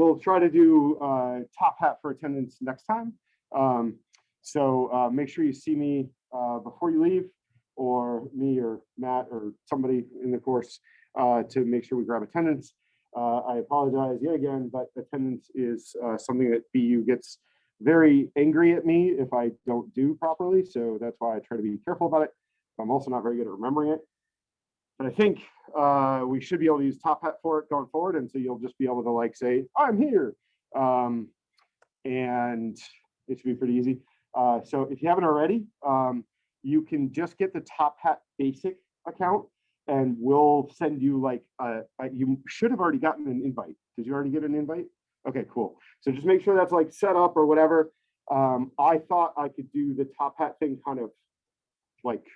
we'll try to do uh, top hat for attendance next time. Um, so uh, make sure you see me uh, before you leave or me or Matt or somebody in the course uh, to make sure we grab attendance. Uh, I apologize yet again, but attendance is uh, something that BU gets very angry at me if I don't do properly. So that's why I try to be careful about it. I'm also not very good at remembering it. But I think uh, we should be able to use Top Hat for it going forward. And so you'll just be able to like say, I'm here. Um, and it should be pretty easy. Uh, so if you haven't already, um, you can just get the Top Hat basic account and we'll send you like, a, a, you should have already gotten an invite. Did you already get an invite? Okay, cool. So just make sure that's like set up or whatever. Um, I thought I could do the Top Hat thing kind of like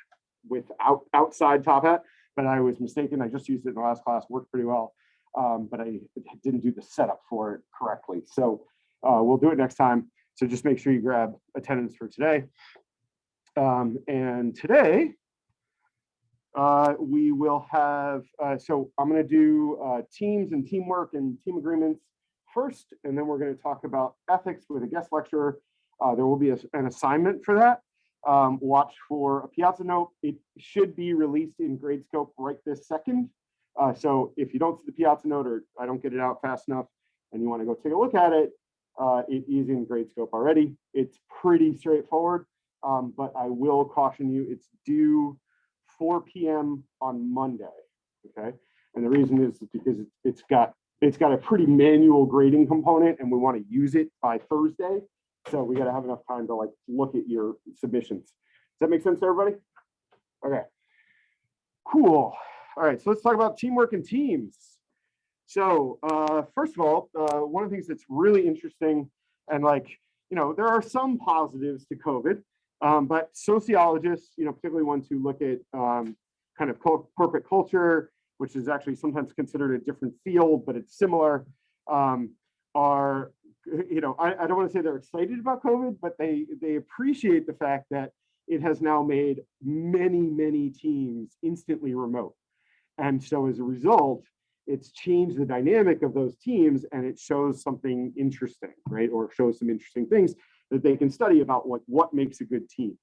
without outside Top Hat but I was mistaken. I just used it in the last class, worked pretty well, um, but I didn't do the setup for it correctly. So uh, we'll do it next time. So just make sure you grab attendance for today. Um, and today, uh, we will have, uh, so I'm gonna do uh, teams and teamwork and team agreements first, and then we're gonna talk about ethics with a guest lecturer. Uh, there will be a, an assignment for that um, watch for a Piazza note. It should be released in Gradescope right this second. Uh, so if you don't see the Piazza note or I don't get it out fast enough and you want to go take a look at it, uh, it is in Gradescope already. It's pretty straightforward, um, but I will caution you, it's due 4 p.m. on Monday, okay? And the reason is because it's got it's got a pretty manual grading component and we want to use it by Thursday. So we got to have enough time to like look at your submissions. Does that make sense to everybody? Okay, cool. All right, so let's talk about teamwork and teams. So uh, first of all, uh, one of the things that's really interesting and like, you know, there are some positives to COVID, um, but sociologists, you know, particularly ones who look at um, kind of corporate culture, which is actually sometimes considered a different field, but it's similar, um, are you know, I, I don't want to say they're excited about COVID, but they they appreciate the fact that it has now made many, many teams instantly remote. And so as a result, it's changed the dynamic of those teams and it shows something interesting, right? Or shows some interesting things that they can study about what, what makes a good team.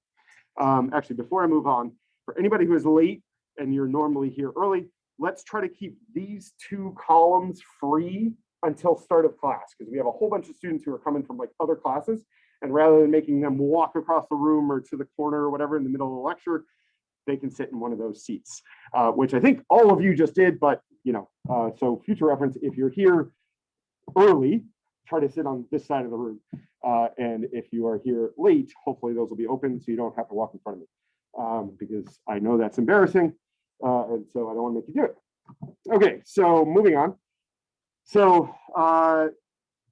Um, actually, before I move on, for anybody who is late and you're normally here early, let's try to keep these two columns free until start of class because we have a whole bunch of students who are coming from like other classes and rather than making them walk across the room or to the corner or whatever in the middle of the lecture they can sit in one of those seats uh, which i think all of you just did but you know uh, so future reference if you're here early try to sit on this side of the room uh, and if you are here late hopefully those will be open so you don't have to walk in front of me um, because i know that's embarrassing uh, and so i don't want to make you do it. Okay so moving on so uh,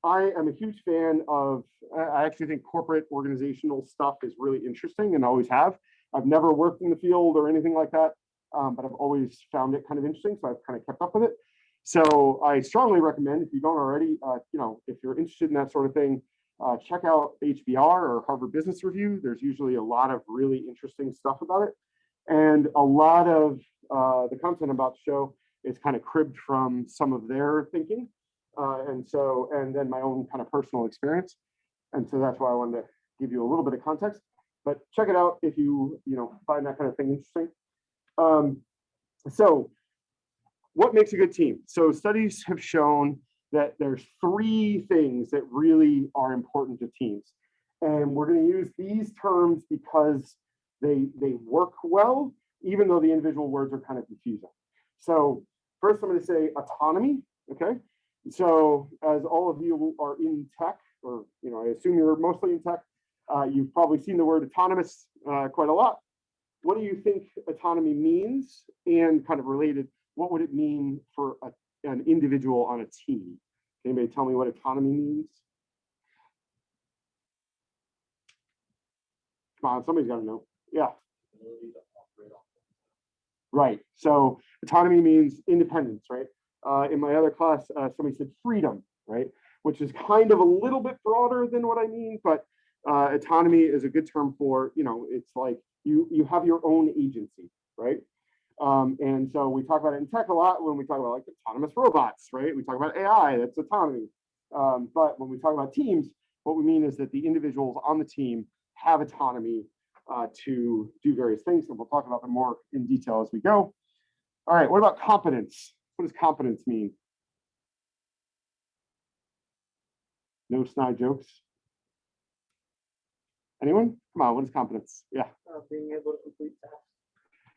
I am a huge fan of, I actually think corporate organizational stuff is really interesting and always have. I've never worked in the field or anything like that, um, but I've always found it kind of interesting. So I've kind of kept up with it. So I strongly recommend if you don't already, uh, you know, if you're interested in that sort of thing, uh, check out HBR or Harvard Business Review. There's usually a lot of really interesting stuff about it. And a lot of uh, the content about the show is kind of cribbed from some of their thinking. Uh, and so, and then my own kind of personal experience. And so that's why I wanted to give you a little bit of context, but check it out if you, you know, find that kind of thing interesting. Um, so what makes a good team? So studies have shown that there's three things that really are important to teams. And we're going to use these terms because they, they work well, even though the individual words are kind of confusing. So first I'm going to say autonomy, okay? So as all of you are in tech, or you know, I assume you're mostly in tech, uh, you've probably seen the word autonomous uh, quite a lot. What do you think autonomy means? And kind of related, what would it mean for a, an individual on a team? Can anybody tell me what autonomy means? Come on, somebody's got to know. Yeah. Right. So autonomy means independence, right? Uh, in my other class, uh, somebody said freedom, right? Which is kind of a little bit broader than what I mean, but uh, autonomy is a good term for, you know, it's like you, you have your own agency, right? Um, and so we talk about it in tech a lot when we talk about like autonomous robots, right? We talk about AI, that's autonomy. Um, but when we talk about teams, what we mean is that the individuals on the team have autonomy uh, to do various things, and we'll talk about them more in detail as we go. All right, what about competence? What does competence mean? No snide jokes. Anyone? Come on, what is competence? Yeah. uh, being able to complete tasks.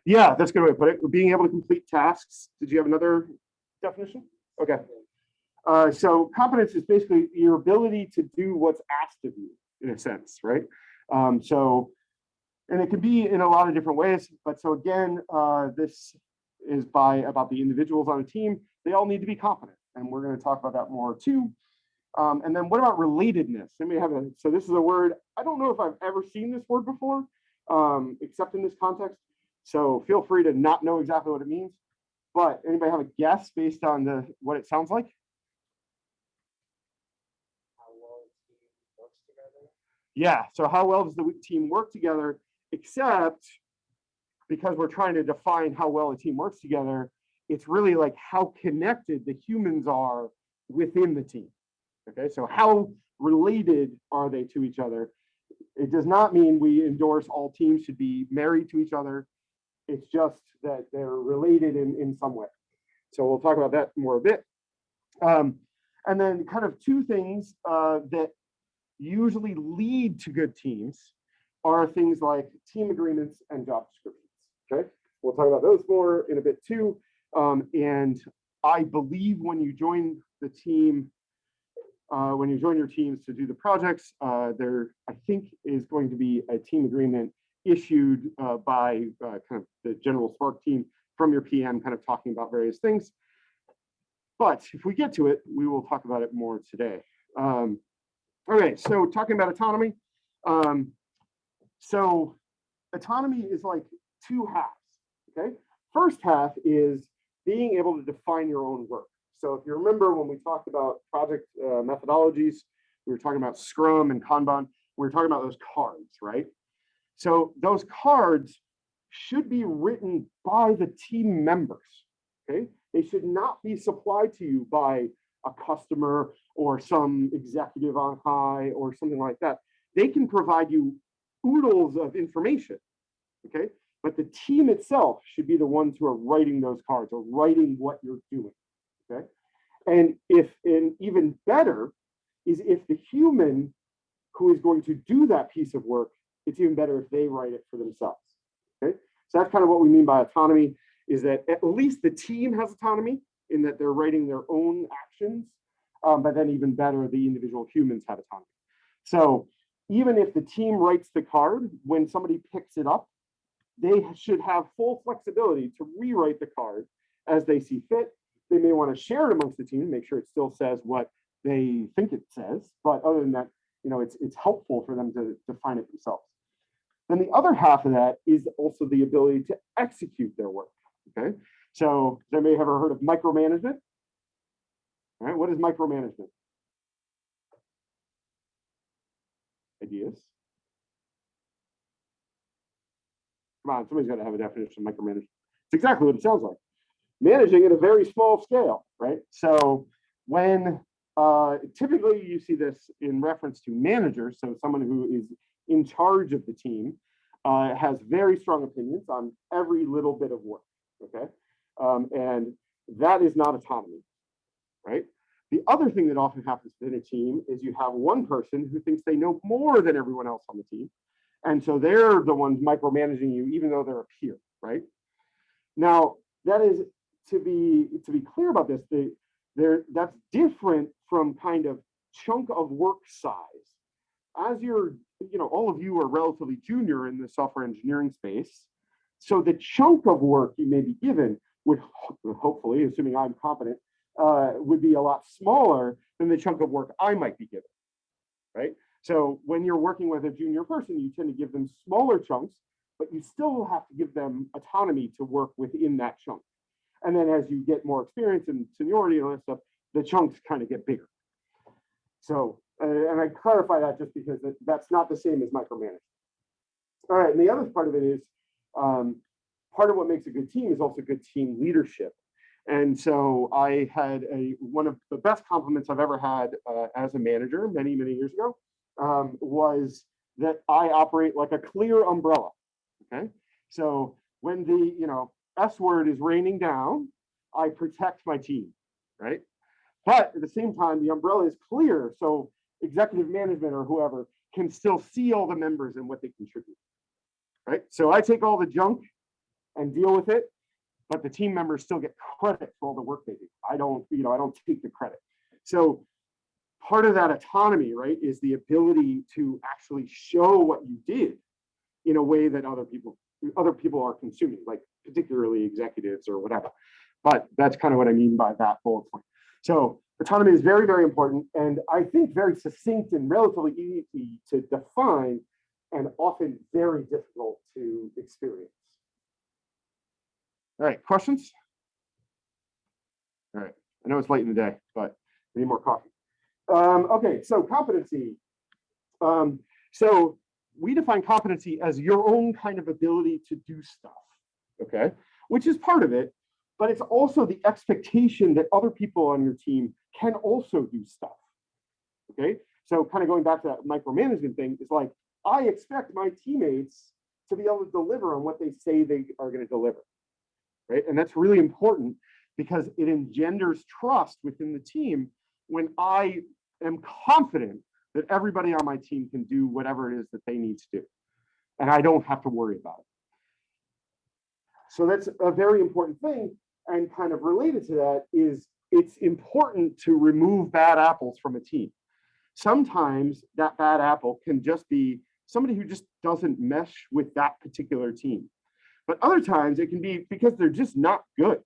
Yeah, that's a good way to put it. Being able to complete tasks. Did you have another definition? Okay. Uh, so competence is basically your ability to do what's asked of you in a sense, right? Um, so, and it can be in a lot of different ways, but so again, uh, this is by about the individuals on a team. They all need to be competent and we're going to talk about that more too. Um, and then what about relatedness? Me have a, so this is a word, I don't know if I've ever seen this word before, um, except in this context. So feel free to not know exactly what it means, but anybody have a guess based on the what it sounds like? How well a team works together. Yeah, so how well does the team work together, except because we're trying to define how well a team works together, it's really like how connected the humans are within the team. Okay, so how related are they to each other? It does not mean we endorse all teams should be married to each other. It's just that they're related in, in some way. So we'll talk about that more a bit. Um, and then kind of two things uh, that usually lead to good teams are things like team agreements and job descriptions. Okay, we'll talk about those more in a bit too. Um, and I believe when you join the team, uh, when you join your teams to do the projects, uh, there I think is going to be a team agreement issued uh, by uh, kind of the general Spark team from your PM, kind of talking about various things. But if we get to it, we will talk about it more today. Um, okay, so talking about autonomy. Um, so autonomy is like two halves, okay? First half is being able to define your own work. So if you remember when we talked about project uh, methodologies, we were talking about Scrum and Kanban, we were talking about those cards, right? So those cards should be written by the team members, okay? They should not be supplied to you by a customer or some executive on high or something like that. They can provide you oodles of information, okay? But the team itself should be the ones who are writing those cards or writing what you're doing, okay? And if, and even better is if the human who is going to do that piece of work, it's even better if they write it for themselves, okay? So that's kind of what we mean by autonomy is that at least the team has autonomy in that they're writing their own actions, um, but then even better, the individual humans have autonomy. So even if the team writes the card, when somebody picks it up, they should have full flexibility to rewrite the card as they see fit. They may want to share it amongst the team, make sure it still says what they think it says, but other than that, you know, it's it's helpful for them to define it themselves. Then the other half of that is also the ability to execute their work. Okay, so they may have ever heard of micromanagement. All right, what is micromanagement? Ideas? Come on, somebody's got to have a definition of micromanagement. It's exactly what it sounds like. Managing at a very small scale, right? So when uh, typically you see this in reference to managers, so someone who is in charge of the team uh, has very strong opinions on every little bit of work, okay? Um, and that is not autonomy, right? The other thing that often happens within a team is you have one person who thinks they know more than everyone else on the team. And so they're the ones micromanaging you, even though they're a peer, right? Now, that is to be to be clear about this, the, there that's different from kind of chunk of work size. As you're, you know, all of you are relatively junior in the software engineering space. So the chunk of work you may be given would hopefully, assuming I'm competent, uh, would be a lot smaller than the chunk of work I might be given, right? So when you're working with a junior person, you tend to give them smaller chunks, but you still have to give them autonomy to work within that chunk. And then as you get more experience and seniority and all that stuff, the chunks kind of get bigger. So, uh, and I clarify that just because that, that's not the same as micromanagement. All right, and the other part of it is, um, part of what makes a good team is also good team leadership. And so I had a, one of the best compliments I've ever had uh, as a manager many, many years ago um, was that I operate like a clear umbrella. Okay. So when the, you know, S word is raining down, I protect my team, right? But at the same time, the umbrella is clear. So executive management or whoever can still see all the members and what they contribute, right? So I take all the junk and deal with it, but the team members still get credit for all the work they do. I don't, you know, I don't take the credit. So part of that autonomy, right, is the ability to actually show what you did in a way that other people, other people are consuming, like particularly executives or whatever. But that's kind of what I mean by that bullet point. So autonomy is very, very important, and I think very succinct and relatively easy to define, and often very difficult to experience. All right, questions? All right, I know it's late in the day, but I need more coffee. Um, okay, so competency. Um, so we define competency as your own kind of ability to do stuff, okay? Which is part of it, but it's also the expectation that other people on your team can also do stuff, okay? So kind of going back to that micromanagement thing, is like, I expect my teammates to be able to deliver on what they say they are gonna deliver, right? And that's really important because it engenders trust within the team when I am confident that everybody on my team can do whatever it is that they need to do. And I don't have to worry about it. So that's a very important thing. And kind of related to that is it's important to remove bad apples from a team. Sometimes that bad apple can just be somebody who just doesn't mesh with that particular team. But other times it can be because they're just not good.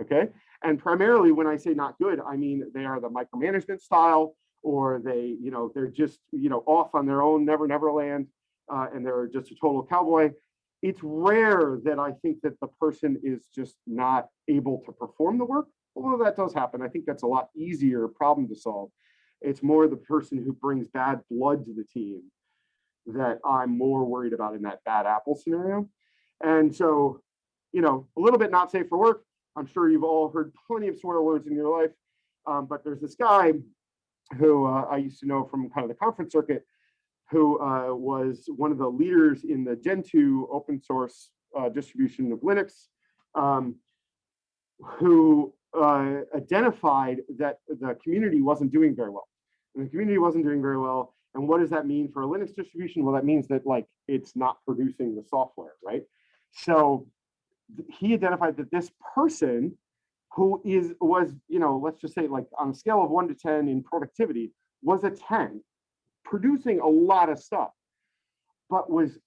Okay. And primarily when I say not good, I mean they are the micromanagement style or they, you know, they're just, you know, off on their own never never land uh, and they're just a total cowboy. It's rare that I think that the person is just not able to perform the work. Although that does happen, I think that's a lot easier problem to solve. It's more the person who brings bad blood to the team that I'm more worried about in that bad apple scenario. And so, you know, a little bit not safe for work, I'm sure you've all heard plenty of swear words in your life, um, but there's this guy who uh, I used to know from kind of the conference circuit, who uh, was one of the leaders in the Gentoo open source uh, distribution of Linux, um, who uh, identified that the community wasn't doing very well. And the community wasn't doing very well. And what does that mean for a Linux distribution? Well, that means that like it's not producing the software, right? So he identified that this person who is was you know let's just say like on a scale of 1 to 10 in productivity was a 10 producing a lot of stuff but was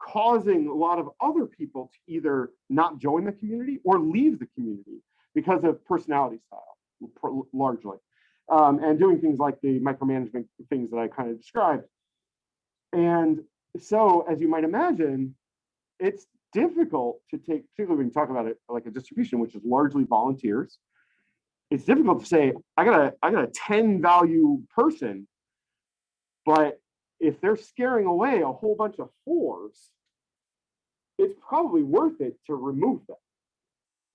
causing a lot of other people to either not join the community or leave the community because of personality style largely um, and doing things like the micromanagement things that i kind of described. And so as you might imagine it's difficult to take, particularly when you talk about it like a distribution, which is largely volunteers. It's difficult to say, I got a, I got a 10 value person, but if they're scaring away a whole bunch of fours, it's probably worth it to remove them,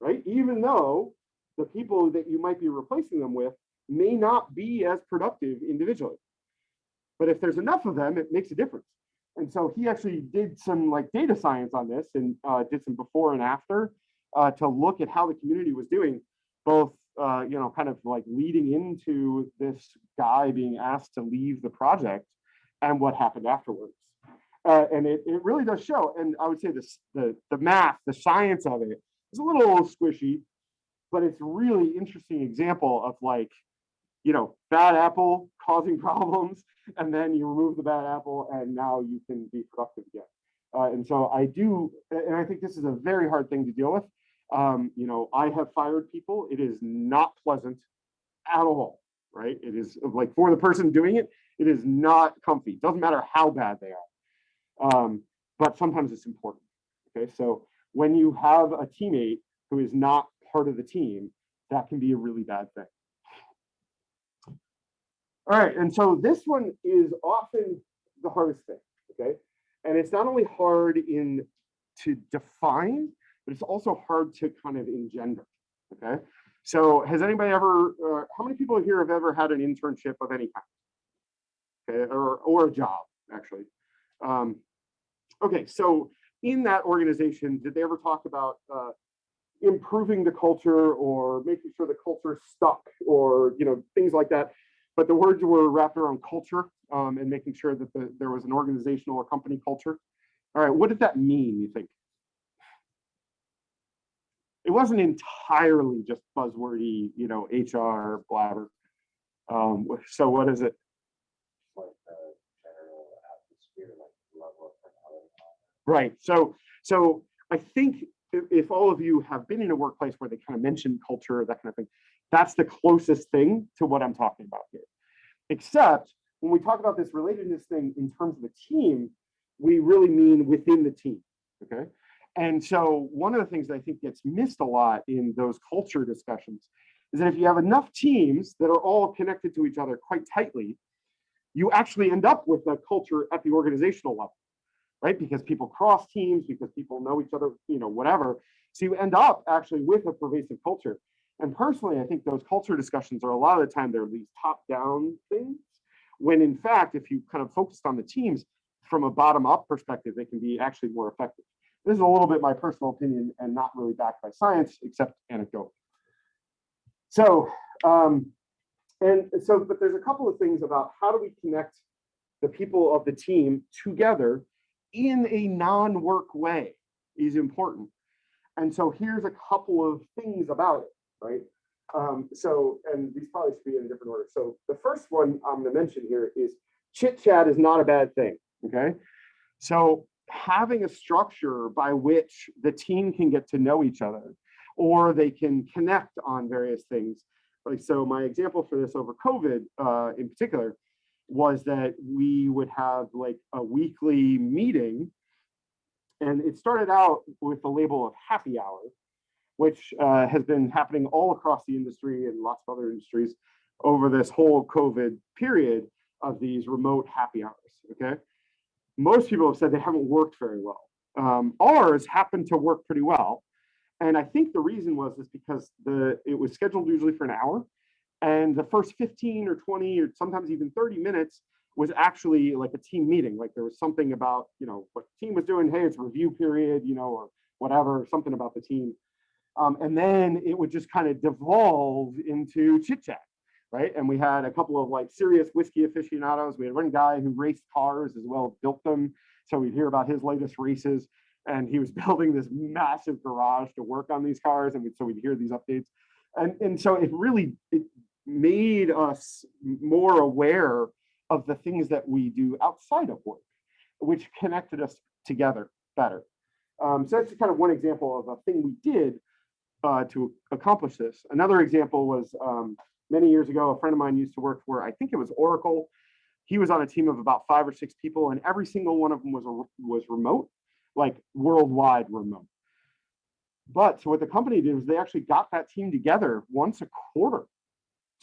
right? Even though the people that you might be replacing them with may not be as productive individually. But if there's enough of them, it makes a difference. And so he actually did some like data science on this and uh, did some before and after uh, to look at how the community was doing, both, uh, you know, kind of like leading into this guy being asked to leave the project and what happened afterwards. Uh, and it, it really does show. And I would say this, the, the math, the science of it is a little squishy, but it's really interesting example of like, you know, bad apple causing problems and then you remove the bad apple and now you can be productive again. Uh, and so I do, and I think this is a very hard thing to deal with. Um, you know, I have fired people. It is not pleasant at all, right? It is like for the person doing it, it is not comfy. Doesn't matter how bad they are. Um, but sometimes it's important. Okay, so when you have a teammate who is not part of the team, that can be a really bad thing. All right, and so this one is often the hardest thing, okay? And it's not only hard in to define, but it's also hard to kind of engender, Okay, so has anybody ever, uh, how many people here have ever had an internship of any kind? Okay, or, or a job, actually. Um, okay, so in that organization, did they ever talk about uh, improving the culture or making sure the culture stuck or, you know, things like that? But the words were wrapped around culture um, and making sure that the, there was an organizational or company culture. All right, what did that mean, you think? It wasn't entirely just buzzwordy, you know, HR blabber. Um, so what is it? Like the general atmosphere, like level of. Right. So, so I think if, if all of you have been in a workplace where they kind of mention culture, that kind of thing, that's the closest thing to what I'm talking about here. Except when we talk about this relatedness thing in terms of the team, we really mean within the team. Okay. And so one of the things that I think gets missed a lot in those culture discussions is that if you have enough teams that are all connected to each other quite tightly, you actually end up with a culture at the organizational level right? Because people cross teams, because people know each other, you know, whatever. So you end up actually with a pervasive culture. And personally, I think those culture discussions are a lot of the time they're these top-down things, when in fact, if you kind of focused on the teams from a bottom-up perspective, they can be actually more effective. This is a little bit my personal opinion and not really backed by science, except anecdotal. So, um, and so, but there's a couple of things about how do we connect the people of the team together in a non-work way is important. And so here's a couple of things about it, right? Um, so, and these probably should be in a different order. So the first one I'm gonna mention here is chit chat is not a bad thing, okay? So having a structure by which the team can get to know each other or they can connect on various things. Like, so my example for this over COVID uh, in particular was that we would have like a weekly meeting and it started out with the label of happy hour, which uh, has been happening all across the industry and lots of other industries over this whole COVID period of these remote happy hours, okay? Most people have said they haven't worked very well. Um, ours happened to work pretty well. And I think the reason was is because the it was scheduled usually for an hour and the first 15 or 20 or sometimes even 30 minutes was actually like a team meeting. Like there was something about, you know, what team was doing. Hey, it's review period, you know, or whatever, something about the team. Um, and then it would just kind of devolve into chit chat, right? And we had a couple of like serious whiskey aficionados. We had one guy who raced cars as well as built them. So we'd hear about his latest races. And he was building this massive garage to work on these cars. And so we'd hear these updates. And, and so it really, it made us more aware of the things that we do outside of work, which connected us together better. Um, so that's kind of one example of a thing we did uh, to accomplish this. Another example was um, many years ago, a friend of mine used to work for, I think it was Oracle. He was on a team of about five or six people and every single one of them was, a, was remote, like worldwide remote. But so what the company did was they actually got that team together once a quarter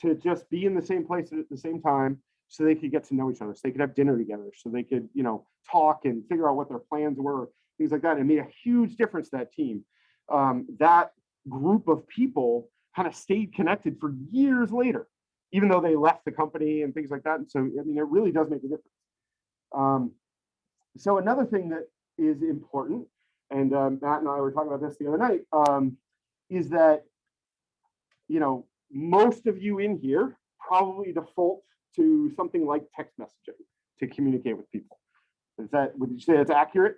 to just be in the same place at the same time so they could get to know each other so they could have dinner together so they could you know talk and figure out what their plans were things like that it made a huge difference to that team um, that group of people kind of stayed connected for years later even though they left the company and things like that and so i mean it really does make a difference um, so another thing that is important and um, matt and i were talking about this the other night um, is that you know most of you in here probably default to something like text messaging to communicate with people. Is that, would you say that's accurate?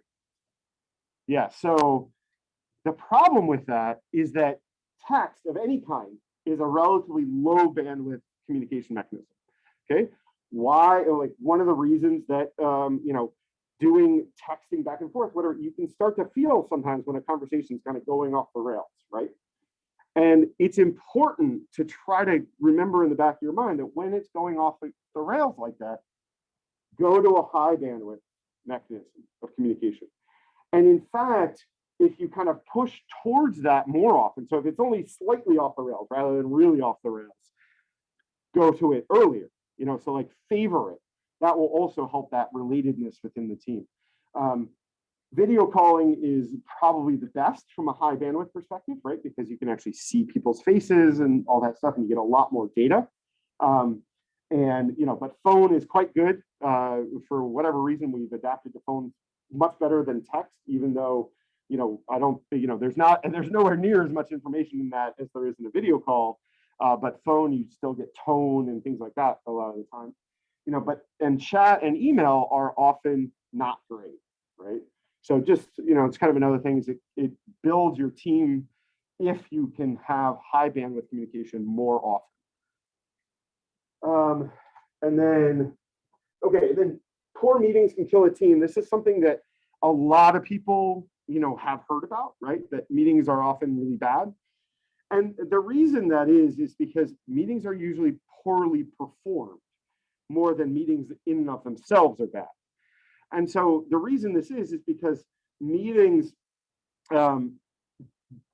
Yeah, so the problem with that is that text of any kind is a relatively low bandwidth communication mechanism. Okay, why? Like one of the reasons that um, you know doing texting back and forth, whatever, you can start to feel sometimes when a conversation is kind of going off the rails, right? And it's important to try to remember in the back of your mind that when it's going off the, the rails like that, go to a high bandwidth mechanism of communication. And in fact, if you kind of push towards that more often, so if it's only slightly off the rails rather than really off the rails, go to it earlier, you know, so like favor it. That will also help that relatedness within the team. Um, Video calling is probably the best from a high bandwidth perspective, right? Because you can actually see people's faces and all that stuff, and you get a lot more data. Um, and you know, but phone is quite good. Uh, for whatever reason, we've adapted to phone much better than text, even though you know I don't, think you know, there's not and there's nowhere near as much information in that as there is in a video call. Uh, but phone, you still get tone and things like that a lot of the time. You know, but and chat and email are often not great, right? So just, you know, it's kind of another thing is it, it builds your team if you can have high bandwidth communication more often. Um, and then, okay, then poor meetings can kill a team. This is something that a lot of people, you know, have heard about, right? That meetings are often really bad. And the reason that is, is because meetings are usually poorly performed more than meetings in and of themselves are bad. And so the reason this is, is because meetings, um,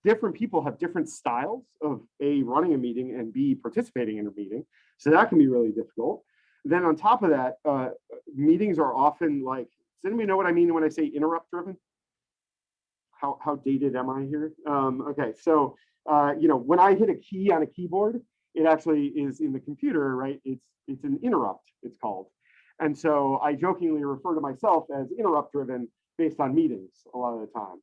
different people have different styles of A, running a meeting and B, participating in a meeting. So that can be really difficult. Then on top of that, uh, meetings are often like, does anybody know what I mean when I say interrupt driven? How, how dated am I here? Um, okay, so, uh, you know, when I hit a key on a keyboard, it actually is in the computer, right? It's, it's an interrupt, it's called. And so I jokingly refer to myself as interrupt driven based on meetings a lot of the time.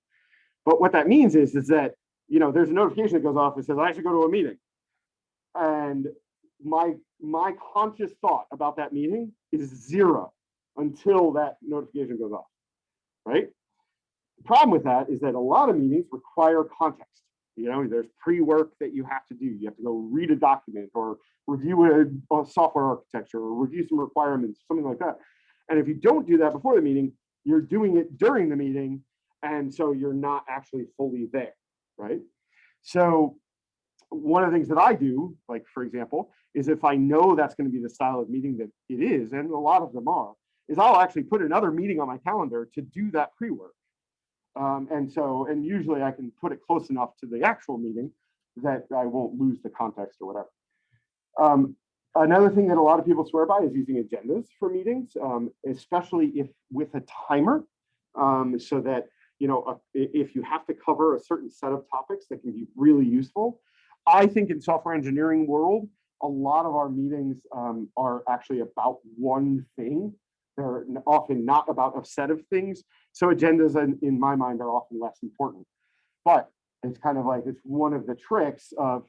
But what that means is, is that, you know, there's a notification that goes off that says I should go to a meeting. And my, my conscious thought about that meeting is zero until that notification goes off, right? The problem with that is that a lot of meetings require context. You know, there's pre-work that you have to do. You have to go read a document or review a, a, software architecture or review some requirements, something like that. And if you don't do that before the meeting, you're doing it during the meeting. And so you're not actually fully there, right? So one of the things that I do, like for example, is if I know that's going to be the style of meeting that it is, and a lot of them are, is I'll actually put another meeting on my calendar to do that pre-work. Um, and so, and usually I can put it close enough to the actual meeting that I won't lose the context or whatever. Um, another thing that a lot of people swear by is using agendas for meetings, um, especially if with a timer, um, so that, you know, uh, if you have to cover a certain set of topics that can be really useful. I think in software engineering world, a lot of our meetings um, are actually about one thing they're often not about a set of things. So agendas in, in my mind are often less important. But it's kind of like it's one of the tricks of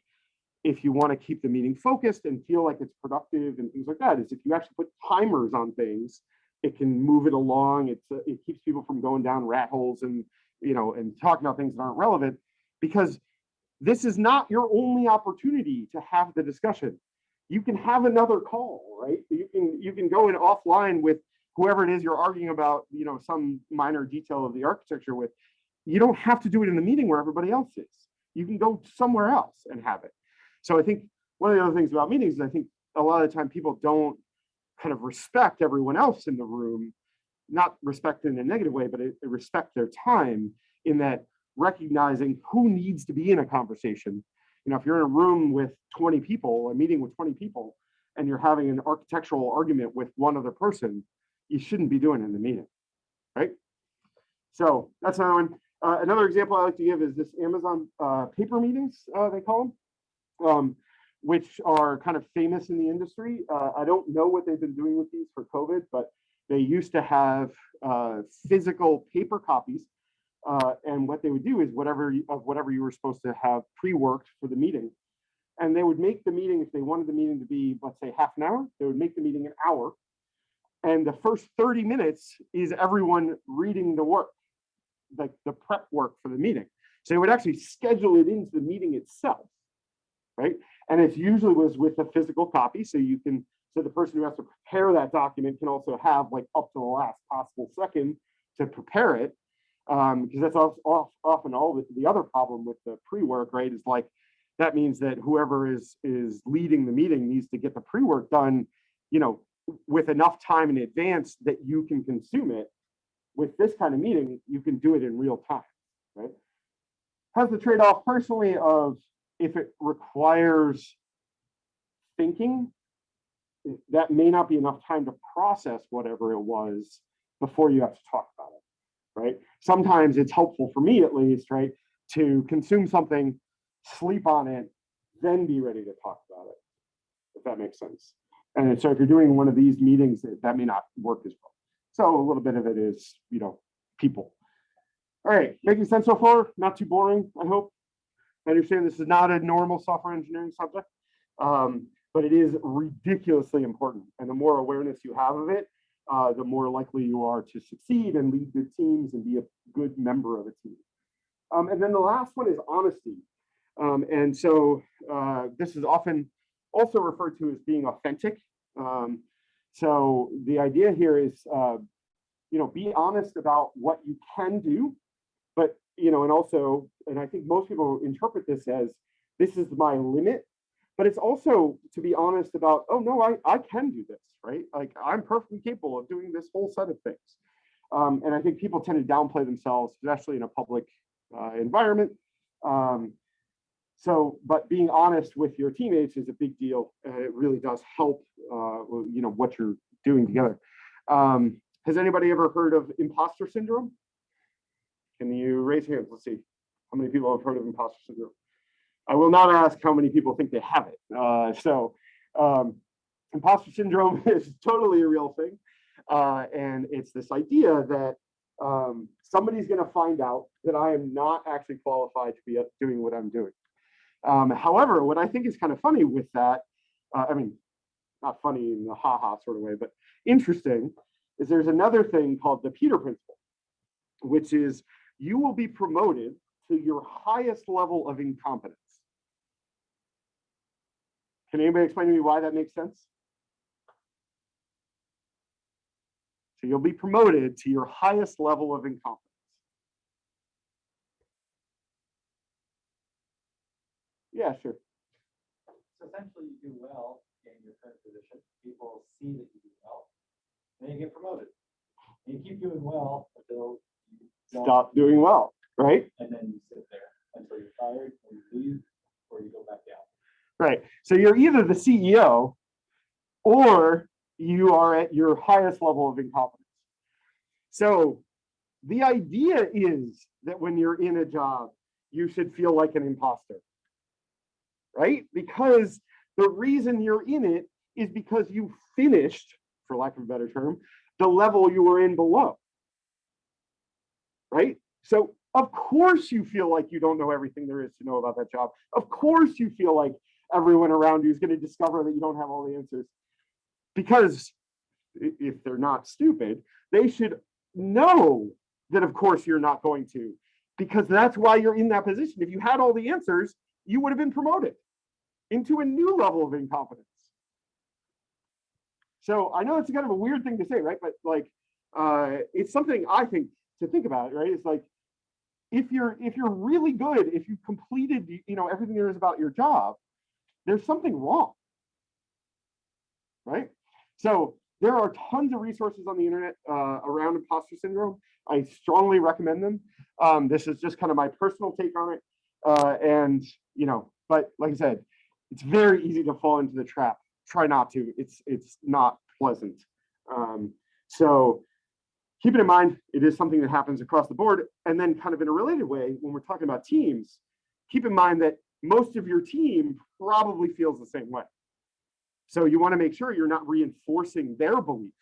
if you want to keep the meeting focused and feel like it's productive and things like that, is if you actually put timers on things, it can move it along. It's it keeps people from going down rat holes and you know and talking about things that aren't relevant because this is not your only opportunity to have the discussion. You can have another call, right? You can you can go in offline with whoever it is you're arguing about, you know, some minor detail of the architecture with, you don't have to do it in the meeting where everybody else is. You can go somewhere else and have it. So I think one of the other things about meetings is I think a lot of the time people don't kind of respect everyone else in the room, not respect in a negative way, but respect their time in that recognizing who needs to be in a conversation. You know, if you're in a room with 20 people, a meeting with 20 people, and you're having an architectural argument with one other person, you shouldn't be doing in the meeting, right? So that's another one. Uh, another example I like to give is this Amazon uh, paper meetings, uh, they call them, um, which are kind of famous in the industry. Uh, I don't know what they've been doing with these for COVID, but they used to have uh, physical paper copies. Uh, and what they would do is whatever of whatever you were supposed to have pre-worked for the meeting. And they would make the meeting, if they wanted the meeting to be, let's say half an hour, they would make the meeting an hour and the first 30 minutes is everyone reading the work, like the prep work for the meeting. So they would actually schedule it into the meeting itself, right? And it usually was with a physical copy. So you can, so the person who has to prepare that document can also have like up to the last possible second to prepare it. Um, because that's off, off, often all the, the other problem with the pre-work, right? Is like, that means that whoever is is leading the meeting needs to get the pre-work done, you know, with enough time in advance that you can consume it. With this kind of meeting, you can do it in real time, right? Has the trade-off personally of if it requires thinking, that may not be enough time to process whatever it was before you have to talk about it. right? Sometimes it's helpful for me at least, right? To consume something, sleep on it, then be ready to talk about it, if that makes sense. And so if you're doing one of these meetings, that may not work as well. So a little bit of it is, you know, people. All right, making sense so far? Not too boring, I hope. I understand this is not a normal software engineering subject, um, but it is ridiculously important. And the more awareness you have of it, uh, the more likely you are to succeed and lead good teams and be a good member of a team. Um, and then the last one is honesty. Um, and so uh, this is often also referred to as being authentic. Um, so the idea here is, uh, you know, be honest about what you can do, but, you know, and also, and I think most people interpret this as, this is my limit, but it's also to be honest about, oh no, I, I can do this, right? Like I'm perfectly capable of doing this whole set of things. Um, and I think people tend to downplay themselves, especially in a public uh, environment. Um, so, but being honest with your teammates is a big deal. Uh, it really does help, uh, you know, what you're doing together. Um, has anybody ever heard of imposter syndrome? Can you raise hands? Let's see. How many people have heard of imposter syndrome? I will not ask how many people think they have it. Uh, so um, imposter syndrome is totally a real thing. Uh, and it's this idea that um, somebody's going to find out that I am not actually qualified to be doing what I'm doing. Um, however, what I think is kind of funny with that, uh, I mean, not funny in the ha-ha sort of way, but interesting, is there's another thing called the Peter Principle, which is you will be promoted to your highest level of incompetence. Can anybody explain to me why that makes sense? So you'll be promoted to your highest level of incompetence. Yeah, sure. So essentially you do well in your current position, people see that you do well, then you get promoted. And you keep doing well until you Stop doing well, right? and then you sit there until you're fired, or you leave, or you go back down. Right. So you're either the CEO or you are at your highest level of incompetence. So the idea is that when you're in a job, you should feel like an imposter. Right? Because the reason you're in it is because you finished, for lack of a better term, the level you were in below. Right? So of course you feel like you don't know everything there is to know about that job. Of course you feel like everyone around you is going to discover that you don't have all the answers. Because if they're not stupid, they should know that of course you're not going to, because that's why you're in that position. If you had all the answers, you would have been promoted into a new level of incompetence. So I know it's kind of a weird thing to say, right? But like, uh, it's something I think to think about, right? It's like, if you're if you're really good, if you completed, you know, everything there is about your job, there's something wrong, right? So there are tons of resources on the internet uh, around imposter syndrome. I strongly recommend them. Um, this is just kind of my personal take on it. Uh, and, you know, but like I said, it's very easy to fall into the trap. Try not to. It's it's not pleasant. Um, so keep it in mind. It is something that happens across the board. And then kind of in a related way, when we're talking about teams, keep in mind that most of your team probably feels the same way. So you want to make sure you're not reinforcing their belief,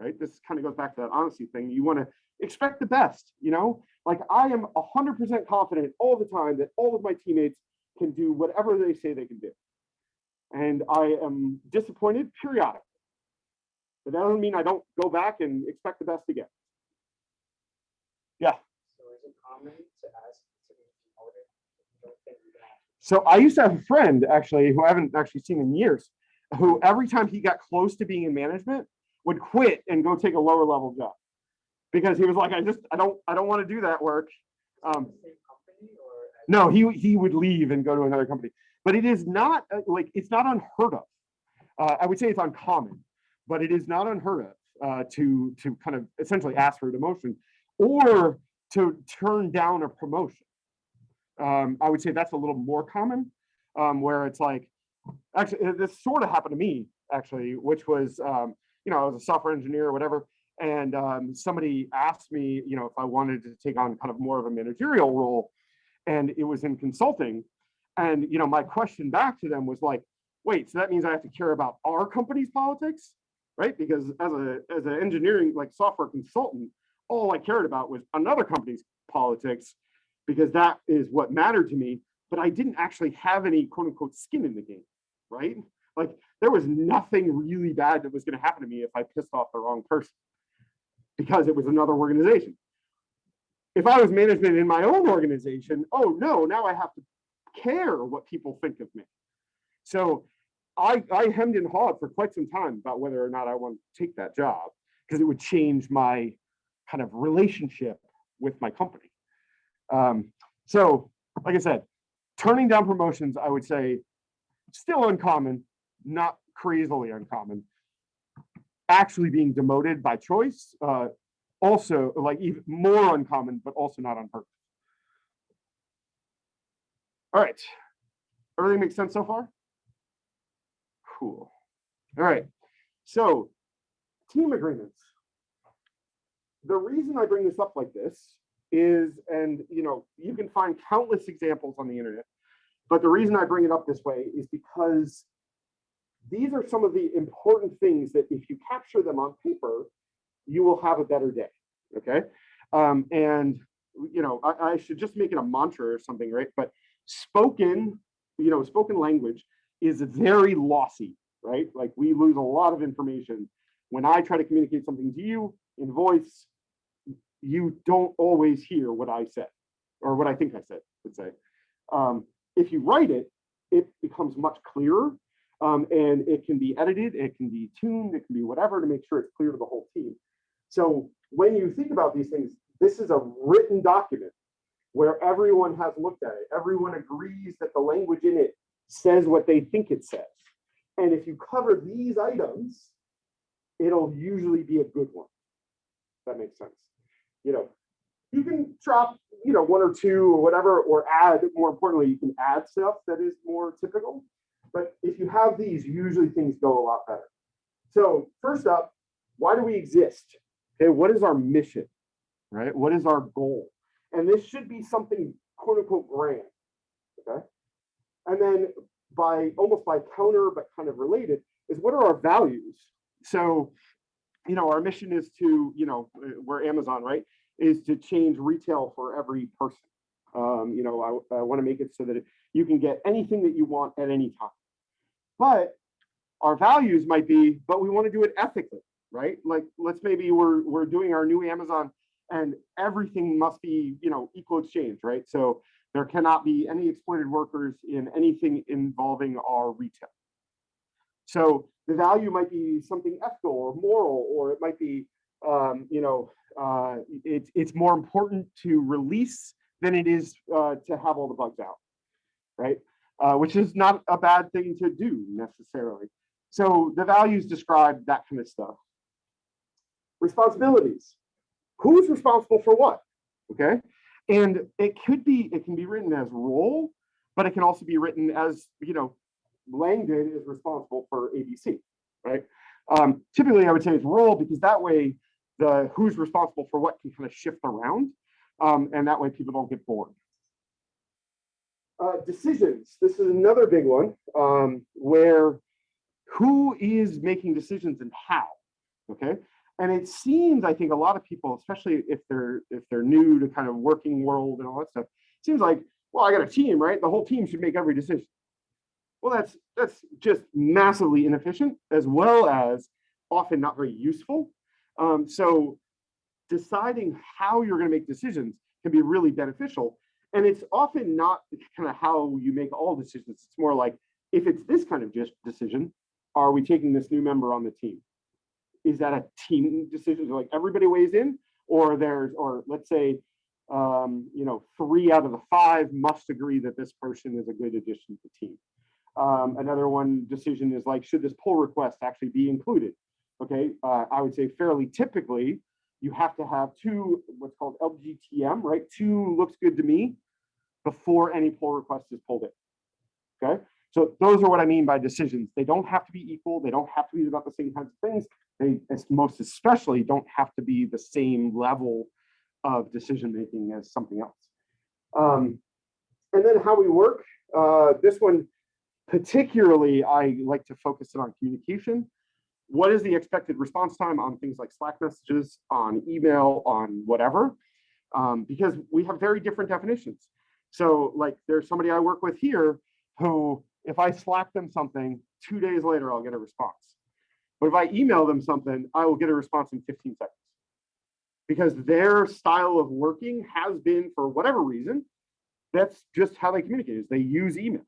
right? This kind of goes back to that honesty thing. You want to expect the best, you know? Like I am 100% confident all the time that all of my teammates can do whatever they say they can do. And I am disappointed periodically. But that doesn't mean I don't go back and expect the best again. Yeah. So is it common to ask to be promoted? if you don't think you can ask? So I used to have a friend actually who I haven't actually seen in years, who every time he got close to being in management would quit and go take a lower level job. Because he was like, I just, I don't, I don't want to do that work. Um, The same company or? as- no, he he would leave and go to another company. But it is not uh, like it's not unheard of. Uh, I would say it's uncommon, but it is not unheard of uh, to to kind of essentially ask for a demotion or to turn down a promotion. Um, I would say that's a little more common, um, where it's like actually uh, this sort of happened to me actually, which was um, you know I was a software engineer or whatever, and um, somebody asked me, you know, if I wanted to take on kind of more of a managerial role, and it was in consulting. And you know, my question back to them was like, wait, so that means I have to care about our company's politics, right? Because as a as an engineering like software consultant, all I cared about was another company's politics, because that is what mattered to me. But I didn't actually have any quote unquote skin in the game, right? Like there was nothing really bad that was going to happen to me if I pissed off the wrong person because it was another organization. If I was management in my own organization, oh no, now I have to care what people think of me. So I, I hemmed and hawed for quite some time about whether or not I want to take that job because it would change my kind of relationship with my company. Um, so, like I said, turning down promotions, I would say still uncommon, not crazily uncommon. Actually being demoted by choice, uh, also like even more uncommon, but also not on purpose. All right, everything makes sense so far? Cool. All right, so team agreements. The reason I bring this up like this is, and you know, you can find countless examples on the internet, but the reason I bring it up this way is because these are some of the important things that if you capture them on paper, you will have a better day, okay? Um, and, you know, I, I should just make it a mantra or something, right? But spoken, you know, spoken language is very lossy, right? Like we lose a lot of information. When I try to communicate something to you in voice, you don't always hear what I said or what I think I said, would say. Um, if you write it, it becomes much clearer um, and it can be edited, it can be tuned, it can be whatever to make sure it's clear to the whole team. So when you think about these things, this is a written document where everyone has looked at it. Everyone agrees that the language in it says what they think it says. And if you cover these items, it'll usually be a good one. That makes sense. You know, you can drop, you know, one or two or whatever, or add, more importantly, you can add stuff that is more typical. But if you have these, usually things go a lot better. So first up, why do we exist? Okay, what is our mission? Right? What is our goal? And this should be something quote unquote grand. Okay. And then by almost by counter, but kind of related, is what are our values? So, you know, our mission is to, you know, we're Amazon, right? Is to change retail for every person. Um, you know, I, I want to make it so that you can get anything that you want at any time. But our values might be, but we want to do it ethically, right? Like, let's maybe we're we're doing our new Amazon, and everything must be, you know, equal exchange, right? So there cannot be any exploited workers in anything involving our retail. So the value might be something ethical or moral, or it might be, um, you know, uh, it, it's more important to release than it is uh, to have all the bugs out, right? Uh, which is not a bad thing to do necessarily. So the values describe that kind of stuff. Responsibilities. Who's responsible for what? Okay. And it could be, it can be written as role, but it can also be written as, you know, Langdon is responsible for ABC, right? Um, typically, I would say it's role because that way the who's responsible for what can kind of shift around. Um, and that way people don't get bored. Uh, decisions. This is another big one um, where who is making decisions and how, okay? And it seems, I think a lot of people, especially if they're if they're new to kind of working world and all that stuff, seems like, well, I got a team, right? The whole team should make every decision. Well, that's that's just massively inefficient as well as often not very useful. Um, so deciding how you're going to make decisions can be really beneficial and it's often not kind of how you make all decisions. It's more like, if it's this kind of just decision, are we taking this new member on the team? Is that a team decision? Like everybody weighs in, or there's, or let's say, um, you know, three out of the five must agree that this person is a good addition to the team. Um, another one decision is like, should this pull request actually be included? Okay, uh, I would say fairly typically, you have to have two, what's called LGTM, right? Two looks good to me before any pull request is pulled in. Okay, so those are what I mean by decisions. They don't have to be equal. They don't have to be about the same kinds of things. they most especially don't have to be the same level of decision making as something else. Um, and then how we work, uh, this one particularly, I like to focus it on communication. What is the expected response time on things like Slack messages, on email, on whatever? Um, because we have very different definitions. So like there's somebody I work with here who, if I Slack them something, two days later, I'll get a response. But if I email them something, I will get a response in 15 seconds. Because their style of working has been, for whatever reason, that's just how they communicate is they use email.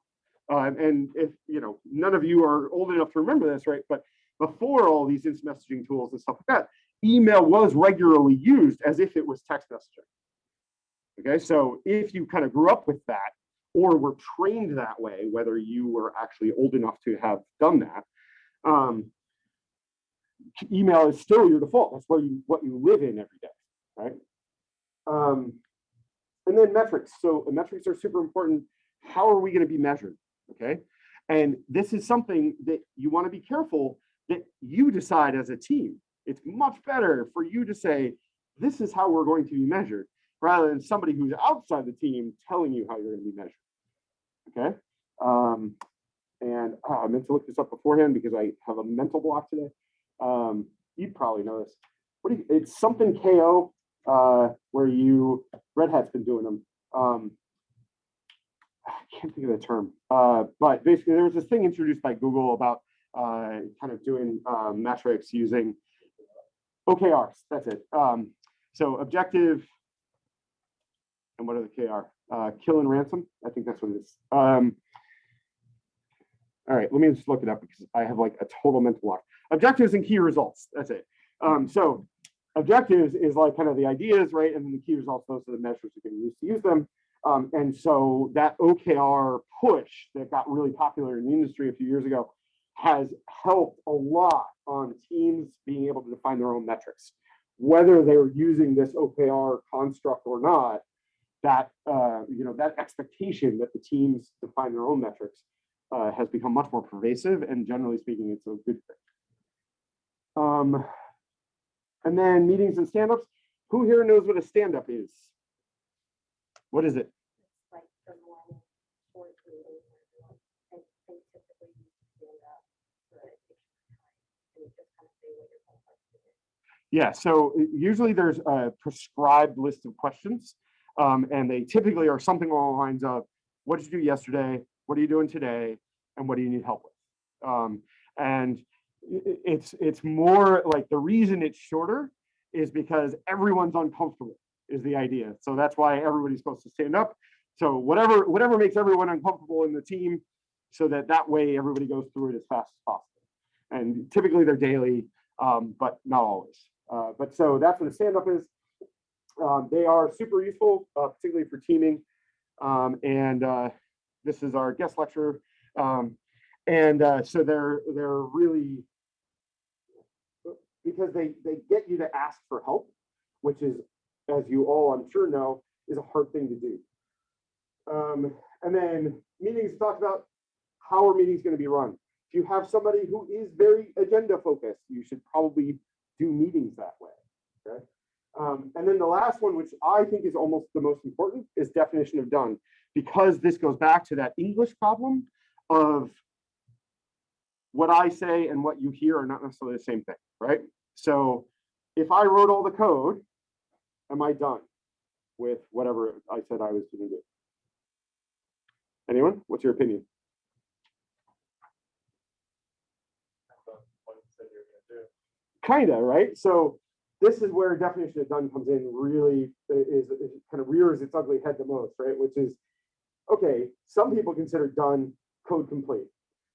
Uh, and if, you know, none of you are old enough to remember this, right? But before all these instant messaging tools and stuff like that, email was regularly used as if it was text messaging. Okay, so if you kind of grew up with that or were trained that way, whether you were actually old enough to have done that, um, email is still your default. That's where you what you live in every day, right? Um, and then metrics. So metrics are super important. How are we going to be measured? Okay, and this is something that you want to be careful that you decide as a team. It's much better for you to say, this is how we're going to be measured, rather than somebody who's outside the team telling you how you're going to be measured. Okay. Um, and oh, I meant to look this up beforehand because I have a mental block today. Um, you probably know this. What you, it's something KO uh, where you Red Hat's been doing them. Um, I can't think of the term, uh, but basically there was this thing introduced by Google about uh, kind of doing uh, metrics using OKRs. That's it. Um, so objective, and what are the KR? Uh, kill and ransom. I think that's what it is. Um, all right, let me just look it up because I have like a total mental block. Objectives and key results. That's it. Um, so objectives is like kind of the ideas, right? And then the key results, those are the measures you can use to use them. Um, and so that OKR push that got really popular in the industry a few years ago has helped a lot on teams being able to define their own metrics. Whether they're using this OKR construct or not, that uh, you know that expectation that the teams define their own metrics uh, has become much more pervasive, and generally speaking, it's a good thing. Um, and then meetings and stand-ups. Who here knows what a stand-up is? What is it? It's like the normal board meeting where everyone, and they typically use stand up so that it takes your time. And you just kind of say what you're going to do. Yeah, so usually there's a prescribed list of questions, um, and they typically are something along the lines of, what did you do yesterday? What are you doing today? And what do you need help with? Um, and it's it's more like the reason it's shorter is because everyone's uncomfortable is the idea. So that's why everybody's supposed to stand up. So whatever whatever makes everyone uncomfortable in the team, so that that way everybody goes through it as fast as possible. And typically they're daily, um, but not always. Uh, but so that's what a stand up is. Um, they are super useful, uh, particularly for teaming. Um, and uh, this is our guest lecture. Um, and uh, so they're they're really because they they get you to ask for help, which is, as you all I'm sure know, is a hard thing to do. Um, and then meetings talked about how are meetings going to be run. If you have somebody who is very agenda focused, you should probably do meetings that way. Okay. Um, and then the last one, which I think is almost the most important, is definition of done, because this goes back to that English problem of what I say and what you hear are not necessarily the same thing, right? So if I wrote all the code, am I done with whatever I said I was going to do? Anyone? What's your opinion? What you said you were gonna do. Kinda, right? So this is where definition of done comes in really is, is kind of rears its ugly head the most, right? Which is, okay, some people consider done code complete.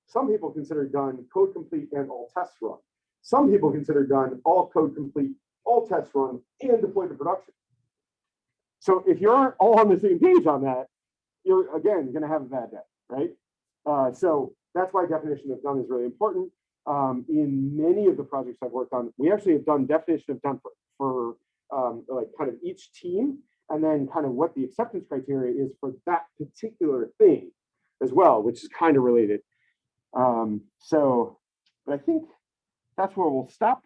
Some people consider done code complete and all tests run. Some people consider done all code complete, all tests run and deployed to production. So if you aren't all on the same page on that, you're again gonna have a bad day, right? Uh, so that's why definition of done is really important um, in many of the projects I've worked on, we actually have done definition of done for, um, like kind of each team and then kind of what the acceptance criteria is for that particular thing as well, which is kind of related. Um, so, but I think that's where we'll stop.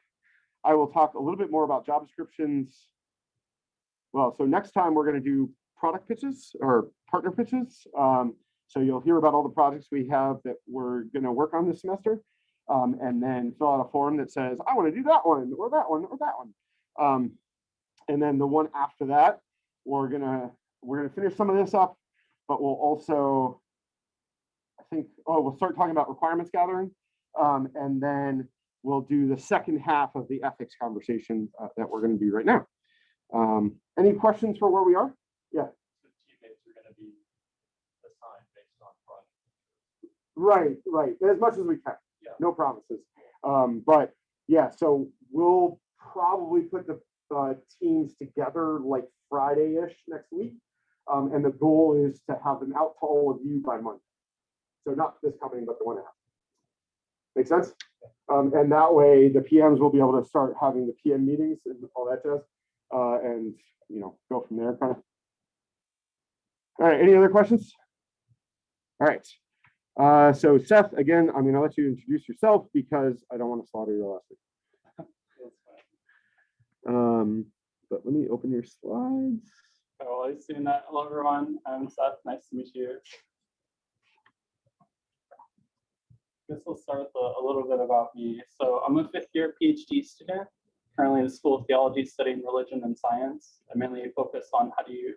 I will talk a little bit more about job descriptions. Well, so next time we're gonna do product pitches or partner pitches. Um, so you'll hear about all the projects we have that we're gonna work on this semester. Um, and then fill out a form that says, I wanna do that one, or that one, or that one. Um, and then the one after that, we're gonna, we're gonna finish some of this up, but we'll also, I think, oh, we'll start talking about requirements gathering. Um, and then we'll do the second half of the ethics conversation uh, that we're gonna do right now. Um, any questions for where we are? The teammates are gonna be assigned based on project. Right, right, as much as we can. No promises. Um, but yeah, so we'll probably put the uh, teams together like Friday-ish next week. Um, and the goal is to have them out to all of you by Monday. So not this coming, but the one after. Make sense? Um, and that way the PMs will be able to start having the PM meetings and all that jazz. Uh, and, you know, go from there kind of. All right, any other questions? All right. Uh, so Seth, again, I'm gonna let you introduce yourself because I don't want to slaughter your last name. Um, but let me open your slides. Oh, I've seen that. Hello, everyone. I'm Seth. Nice to meet you. Guess we'll start with a, a little bit about me. So I'm a fifth year PhD student, currently in the School of Theology studying religion and science. I mainly focus on how do you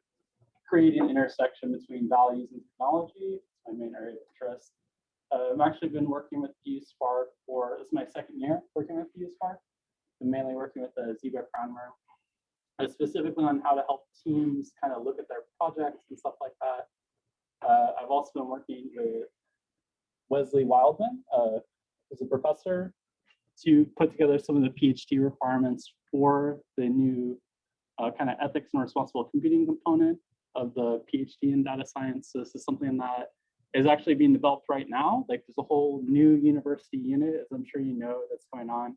create an intersection between values and technology. My main area of interest. Uh, I've actually been working with BU for, this is my second year working with BU I'm mainly working with the Zebra Primer uh, specifically on how to help teams kind of look at their projects and stuff like that. Uh, I've also been working with Wesley Wildman, uh, who's a professor, to put together some of the PhD requirements for the new uh, kind of ethics and responsible computing component of the PhD in data science. So this is something that is actually being developed right now. Like there's a whole new university unit, as I'm sure you know, that's going on.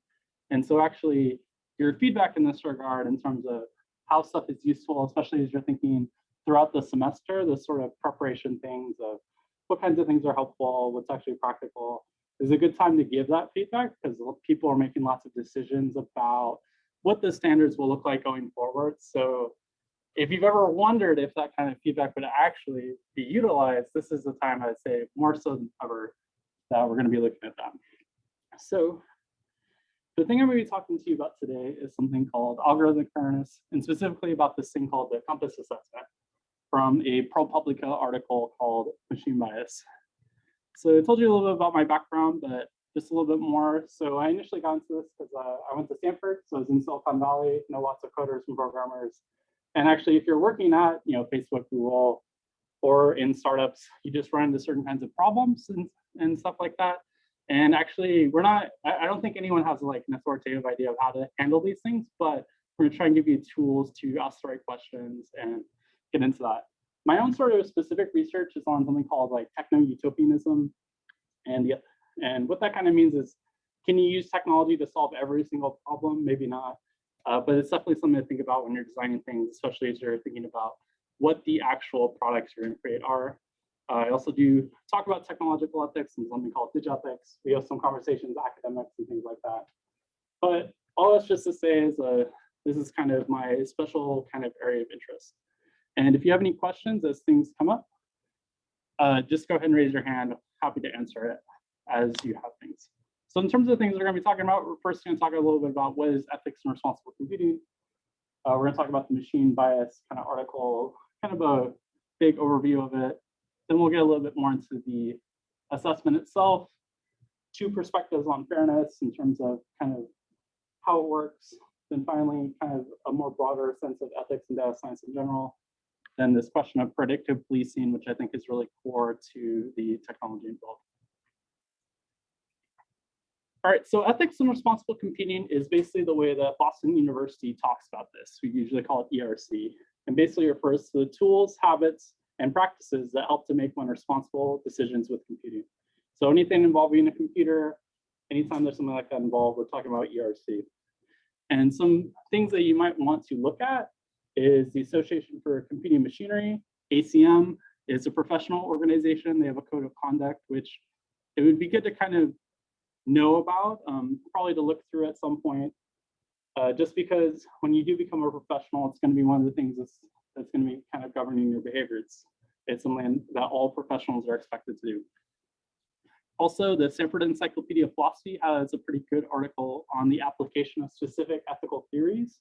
And so actually your feedback in this regard in terms of how stuff is useful, especially as you're thinking throughout the semester, the sort of preparation things of what kinds of things are helpful, what's actually practical, is a good time to give that feedback because people are making lots of decisions about what the standards will look like going forward. So if you've ever wondered if that kind of feedback would actually be utilized, this is the time I'd say more so than ever that we're going to be looking at that. So the thing I'm going to be talking to you about today is something called algorithmic fairness, and specifically about this thing called the COMPAS assessment from a ProPublica article called Machine Bias. So I told you a little bit about my background, but just a little bit more. So I initially got into this because uh, I went to Stanford, so I was in Silicon Valley, know lots of coders and programmers. And actually, if you're working at you know Facebook, Google, or in startups, you just run into certain kinds of problems and, and stuff like that. And actually, we're not, I, I don't think anyone has like an authoritative idea of how to handle these things, but we're gonna try and give you tools to ask the right questions and get into that. My own sort of specific research is on something called like techno-utopianism. And, the, and what that kind of means is, can you use technology to solve every single problem? Maybe not. Uh, but it's definitely something to think about when you're designing things, especially as you're thinking about what the actual products you're going to create are. Uh, I also do talk about technological ethics and something called digethics. We have some conversations, academics and things like that. But all that's just to say is uh, this is kind of my special kind of area of interest. And if you have any questions as things come up, uh, just go ahead and raise your hand. Happy to answer it as you have things. So in terms of the things we're going to be talking about, we're first going to talk a little bit about what is ethics and responsible computing. Uh, we're going to talk about the machine bias kind of article, kind of a big overview of it. Then we'll get a little bit more into the assessment itself, two perspectives on fairness in terms of kind of how it works. Then finally, kind of a more broader sense of ethics and data science in general. Then this question of predictive policing, which I think is really core to the technology involved. All right, so ethics and responsible computing is basically the way that Boston University talks about this. We usually call it ERC, and basically refers to the tools, habits, and practices that help to make one responsible decisions with computing. So anything involving a computer, anytime there's something like that involved, we're talking about ERC. And some things that you might want to look at is the Association for Computing Machinery, ACM, is a professional organization. They have a code of conduct, which it would be good to kind of know about, um, probably to look through at some point. Uh, just because when you do become a professional, it's going to be one of the things that's, that's going to be kind of governing your behavior. It's, it's something that all professionals are expected to do. Also, the Stanford Encyclopedia of Philosophy has a pretty good article on the application of specific ethical theories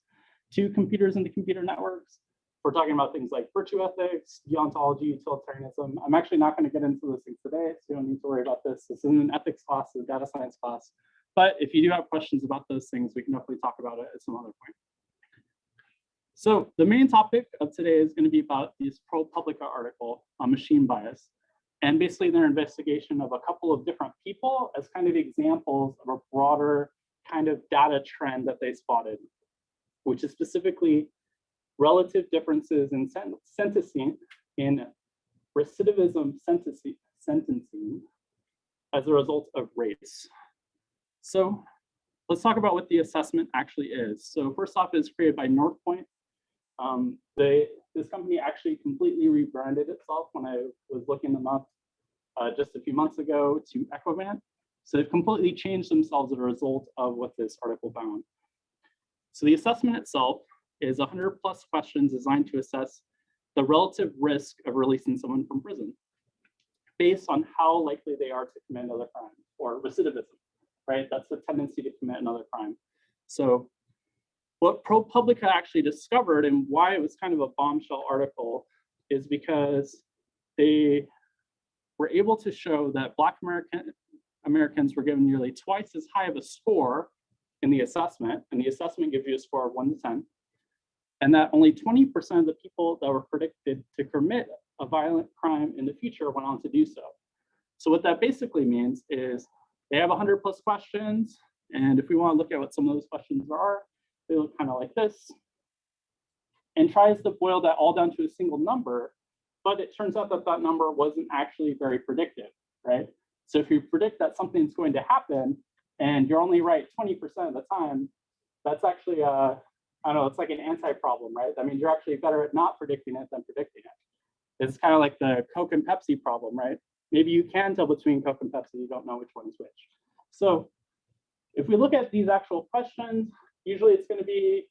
to computers and to computer networks. We're talking about things like virtue ethics, deontology, utilitarianism. I'm actually not going to get into those things today, so you don't need to worry about this. This isn't an ethics class, it's a data science class. But if you do have questions about those things, we can definitely talk about it at some other point. So the main topic of today is going to be about this ProPublica article on machine bias and basically their investigation of a couple of different people as kind of examples of a broader kind of data trend that they spotted, which is specifically relative differences in sen sentencing in recidivism sentencing, sentencing as a result of race. So let's talk about what the assessment actually is. So first off, it's created by Northpointe. Um, they, this company actually completely rebranded itself when I was looking them up uh, just a few months ago to Equivant. So they've completely changed themselves as a result of what this article found. So the assessment itself is 100 plus questions designed to assess the relative risk of releasing someone from prison based on how likely they are to commit another crime or recidivism, right? That's the tendency to commit another crime. So what ProPublica actually discovered and why it was kind of a bombshell article is because they were able to show that Black American Americans were given nearly twice as high of a score in the assessment, and the assessment gives you a score of one to 10, and that only 20% of the people that were predicted to commit a violent crime in the future went on to do so. So what that basically means is they have 100 plus questions, and if we want to look at what some of those questions are, they look kind of like this, and tries to boil that all down to a single number, but it turns out that that number wasn't actually very predictive, right? So if you predict that something's going to happen and you're only right 20% of the time, that's actually, uh, I don't know, it's like an anti-problem, right? I mean, you're actually better at not predicting it than predicting it. It's kind of like the Coke and Pepsi problem, right? Maybe you can tell between Coke and Pepsi, you don't know which one is which. So if we look at these actual questions, usually it's going to be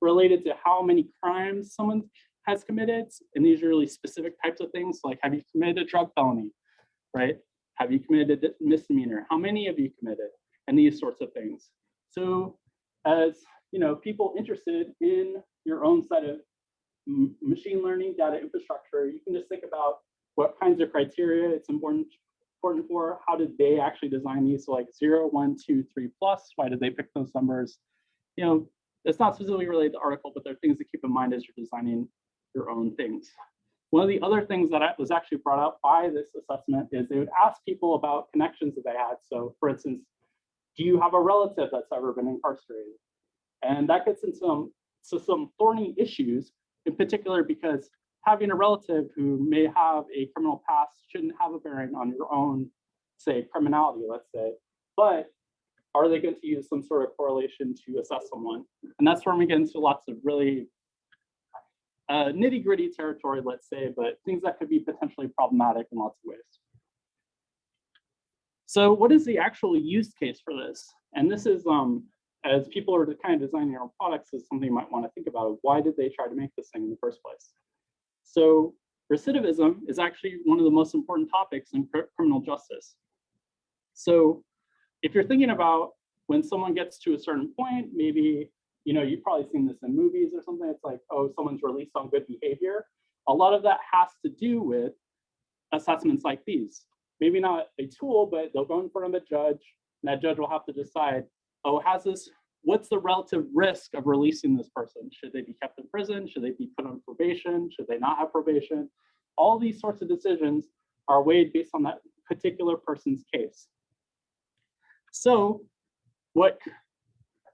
related to how many crimes someone has committed. And these are really specific types of things like have you committed a drug felony, right? Have you committed a misdemeanor? How many have you committed? And these sorts of things. So as you know, people interested in your own set of machine learning data infrastructure, you can just think about what kinds of criteria it's important important for, how did they actually design these? So like zero, one, two, three plus, why did they pick those numbers? You know, it's not specifically related to the article, but there are things to keep in mind as you're designing your own things. One of the other things that was actually brought up by this assessment is they would ask people about connections that they had. So for instance, do you have a relative that's ever been incarcerated? And that gets into some, so some thorny issues, in particular because having a relative who may have a criminal past shouldn't have a bearing on your own, say, criminality, let's say. But are they going to use some sort of correlation to assess someone? And that's where we get into lots of really uh, nitty gritty territory, let's say, but things that could be potentially problematic in lots of ways. So what is the actual use case for this? And this is, um, as people are kind of designing their own products, is something you might want to think about. Why did they try to make this thing in the first place? So recidivism is actually one of the most important topics in cr criminal justice. So if you're thinking about when someone gets to a certain point, maybe, you know, you've probably seen this in movies or something, it's like, oh, someone's released on good behavior. A lot of that has to do with assessments like these. Maybe not a tool, but they'll go in front of a judge, and that judge will have to decide, oh, has this what's the relative risk of releasing this person? Should they be kept in prison? Should they be put on probation? Should they not have probation? All these sorts of decisions are weighed based on that particular person's case. So what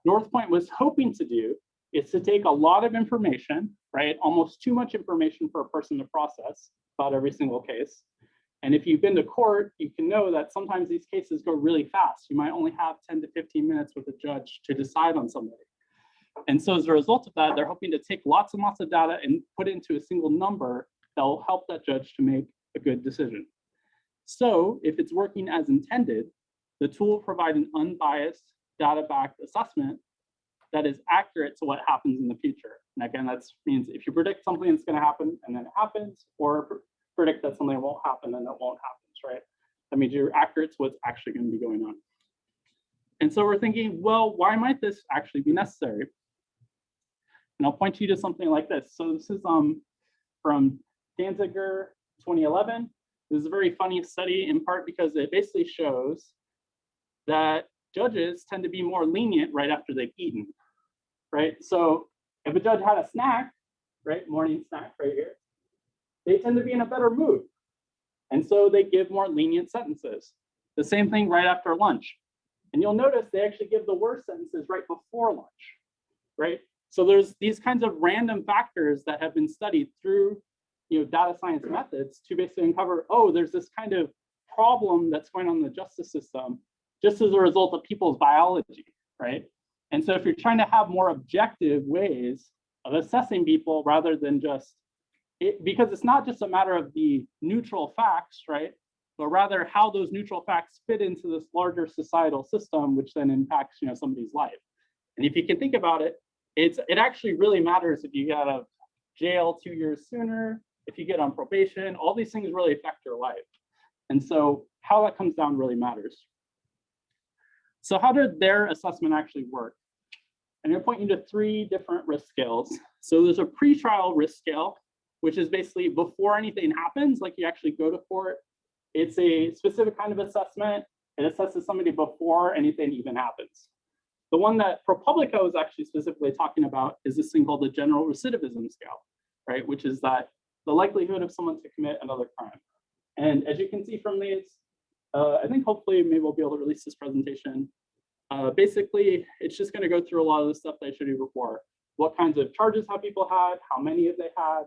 Northpointe was hoping to do is to take a lot of information, right? Almost too much information for a person to process about every single case, and if you've been to court, you can know that sometimes these cases go really fast. You might only have 10 to 15 minutes with a judge to decide on somebody. And so as a result of that, they're hoping to take lots and lots of data and put it into a single number that will help that judge to make a good decision. So if it's working as intended, the tool will provide an unbiased data-backed assessment that is accurate to what happens in the future. And again, that means if you predict something that's going to happen and then it happens, or predict that something won't happen and it won't happen, right? That means you're accurate to what's actually going to be going on. And so we're thinking, well, why might this actually be necessary? And I'll point you to something like this. So this is um from Danziger 2011. This is a very funny study in part because it basically shows that judges tend to be more lenient right after they've eaten, right? So if a judge had a snack, right, morning snack right here, they tend to be in a better mood. And so they give more lenient sentences. The same thing right after lunch. And you'll notice they actually give the worst sentences right before lunch, right? So there's these kinds of random factors that have been studied through you know, data science methods to basically uncover, oh, there's this kind of problem that's going on in the justice system just as a result of people's biology, right? And so if you're trying to have more objective ways of assessing people rather than just it, because it's not just a matter of the neutral facts, right? But rather how those neutral facts fit into this larger societal system, which then impacts, you know, somebody's life. And if you can think about it, it's it actually really matters if you get out of jail two years sooner, if you get on probation, all these things really affect your life. And so how that comes down really matters. So how did their assessment actually work? I'm to point you to three different risk scales. So there's a pretrial risk scale, which is basically before anything happens, like you actually go to court. It's a specific kind of assessment. It assesses somebody before anything even happens. The one that ProPublica was actually specifically talking about is this thing called the general recidivism scale, right? Which is that the likelihood of someone to commit another crime. And as you can see from these, uh, I think hopefully maybe we'll be able to release this presentation. Uh, basically, it's just going to go through a lot of the stuff that I showed you before. What kinds of charges have people had? How many have they had?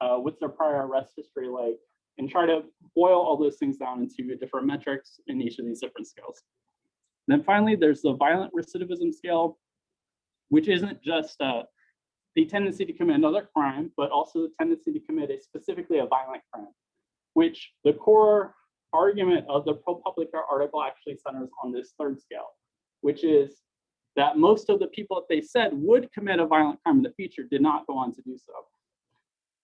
Uh, what's their prior arrest history like? And try to boil all those things down into different metrics in each of these different scales. And then finally, there's the violent recidivism scale, which isn't just uh, the tendency to commit another crime, but also the tendency to commit a specifically a violent crime, which the core argument of the ProPublica article actually centers on this third scale, which is that most of the people that they said would commit a violent crime in the future did not go on to do so.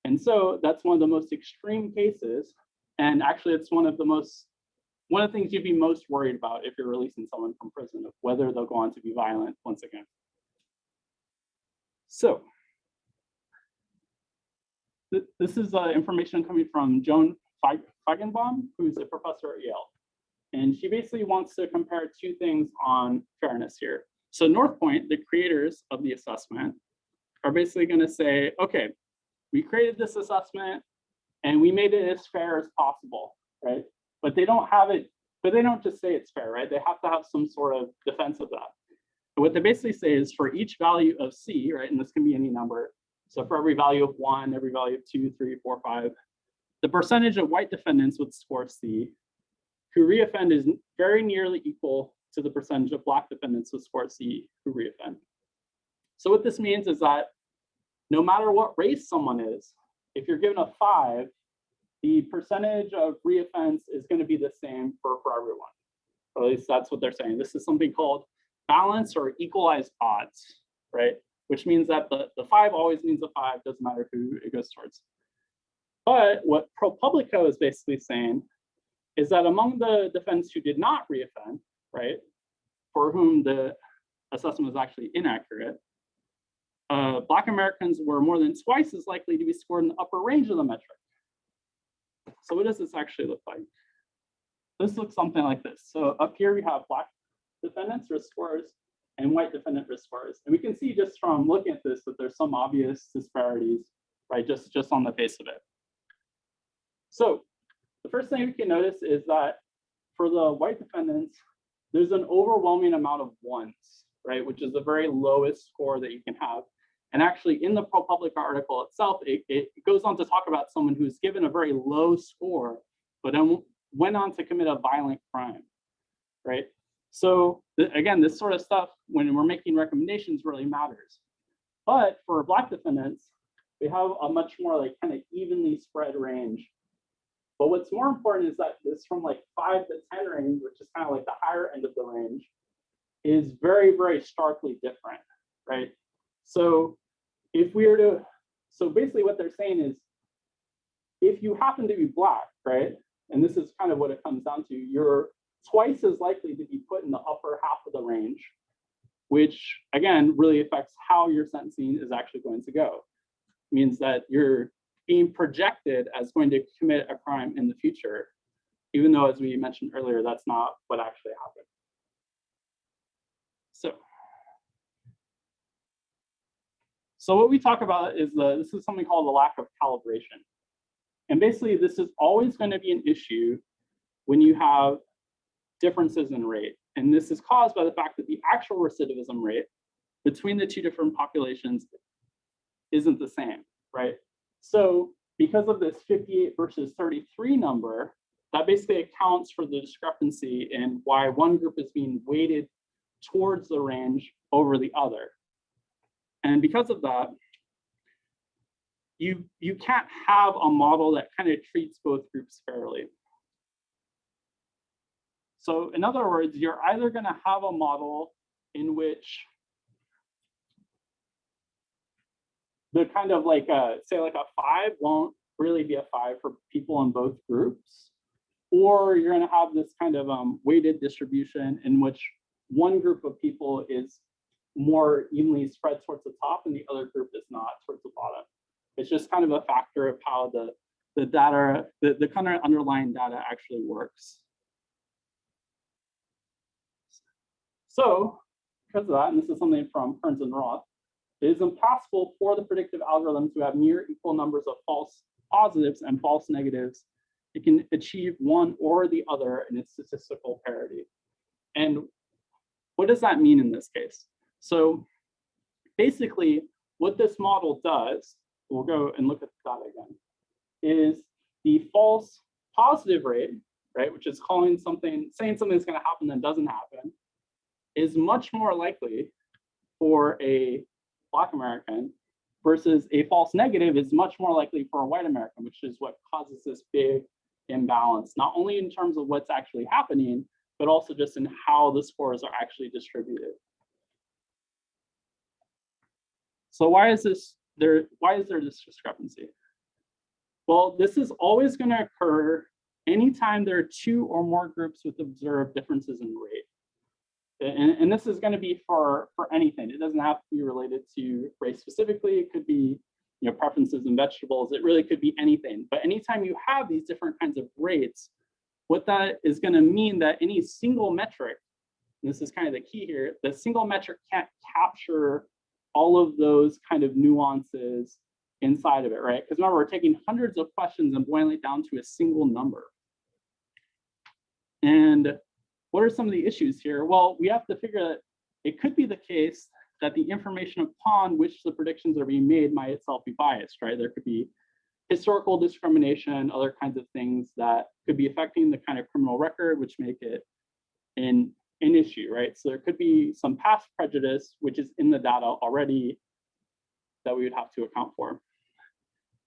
And so that's one of the most extreme cases. And actually, it's one of the most, one of the things you'd be most worried about if you're releasing someone from prison, of whether they'll go on to be violent once again. So th this is uh, information coming from Joan Feigenbaum, who's a professor at Yale. And she basically wants to compare two things on fairness here. So Northpointe, the creators of the assessment, are basically going to say, okay, we created this assessment and we made it as fair as possible, right? But they don't have it, but they don't just say it's fair, right? They have to have some sort of defense of that. What they basically say is for each value of C, right, and this can be any number. So for every value of one, every value of two, three, four, five, the percentage of white defendants with score C who reoffend is very nearly equal to the percentage of black defendants with score C who reoffend. So what this means is that no matter what race someone is, if you're given a five, the percentage of reoffense is going to be the same for, for everyone. Or at least that's what they're saying. This is something called balance or equalized odds, right? Which means that the, the five always means a five, doesn't matter who it goes towards. But what ProPublica is basically saying is that among the defendants who did not reoffend, right, for whom the assessment was actually inaccurate, uh, Black Americans were more than twice as likely to be scored in the upper range of the metric. So what does this actually look like? This looks something like this. So up here we have Black defendants risk scores and white defendant risk scores. And we can see just from looking at this that there's some obvious disparities, right, just, just on the face of it. So the first thing we can notice is that for the white defendants, there's an overwhelming amount of ones, right, which is the very lowest score that you can have. And actually in the ProPublica article itself, it, it goes on to talk about someone who's given a very low score, but then went on to commit a violent crime, right? So again, this sort of stuff, when we're making recommendations really matters. But for black defendants, we have a much more like kind of evenly spread range. But what's more important is that this from like five to 10 range, which is kind of like the higher end of the range, is very, very starkly different. right? So if we were to, so basically what they're saying is, if you happen to be black, right? And this is kind of what it comes down to, you're twice as likely to be put in the upper half of the range, which again, really affects how your sentencing is actually going to go. Means that you're being projected as going to commit a crime in the future, even though, as we mentioned earlier, that's not what actually happened. So. So what we talk about is the, this is something called the lack of calibration. And basically, this is always going to be an issue when you have differences in rate. And this is caused by the fact that the actual recidivism rate between the two different populations isn't the same, right? So because of this 58 versus 33 number, that basically accounts for the discrepancy in why one group is being weighted towards the range over the other. And because of that, you, you can't have a model that kind of treats both groups fairly. So in other words, you're either going to have a model in which the kind of like a, say like a five won't really be a five for people in both groups, or you're going to have this kind of um, weighted distribution in which one group of people is more evenly spread towards the top and the other group is not towards the bottom. It's just kind of a factor of how the, the data, the, the kind of underlying data actually works. So because of that, and this is something from Kearns and Roth, it is impossible for the predictive algorithm to have near equal numbers of false positives and false negatives. It can achieve one or the other in its statistical parity. And what does that mean in this case? So basically, what this model does, we'll go and look at the data again, is the false positive rate, right, which is calling something, saying something something's going to happen that doesn't happen, is much more likely for a Black American versus a false negative is much more likely for a white American, which is what causes this big imbalance, not only in terms of what's actually happening, but also just in how the scores are actually distributed. So why is this there? Why is there this discrepancy? Well, this is always going to occur anytime there are two or more groups with observed differences in rate. And, and this is going to be for, for anything. It doesn't have to be related to race specifically. It could be you know, preferences in vegetables. It really could be anything. But anytime you have these different kinds of rates, what that is going to mean that any single metric, this is kind of the key here, the single metric can't capture all of those kind of nuances inside of it, right? Because remember, we're taking hundreds of questions and boiling it down to a single number. And what are some of the issues here? Well, we have to figure that it could be the case that the information upon which the predictions are being made might itself be biased, right? There could be historical discrimination, other kinds of things that could be affecting the kind of criminal record, which make it an, an issue, right? So there could be some past prejudice, which is in the data already that we would have to account for.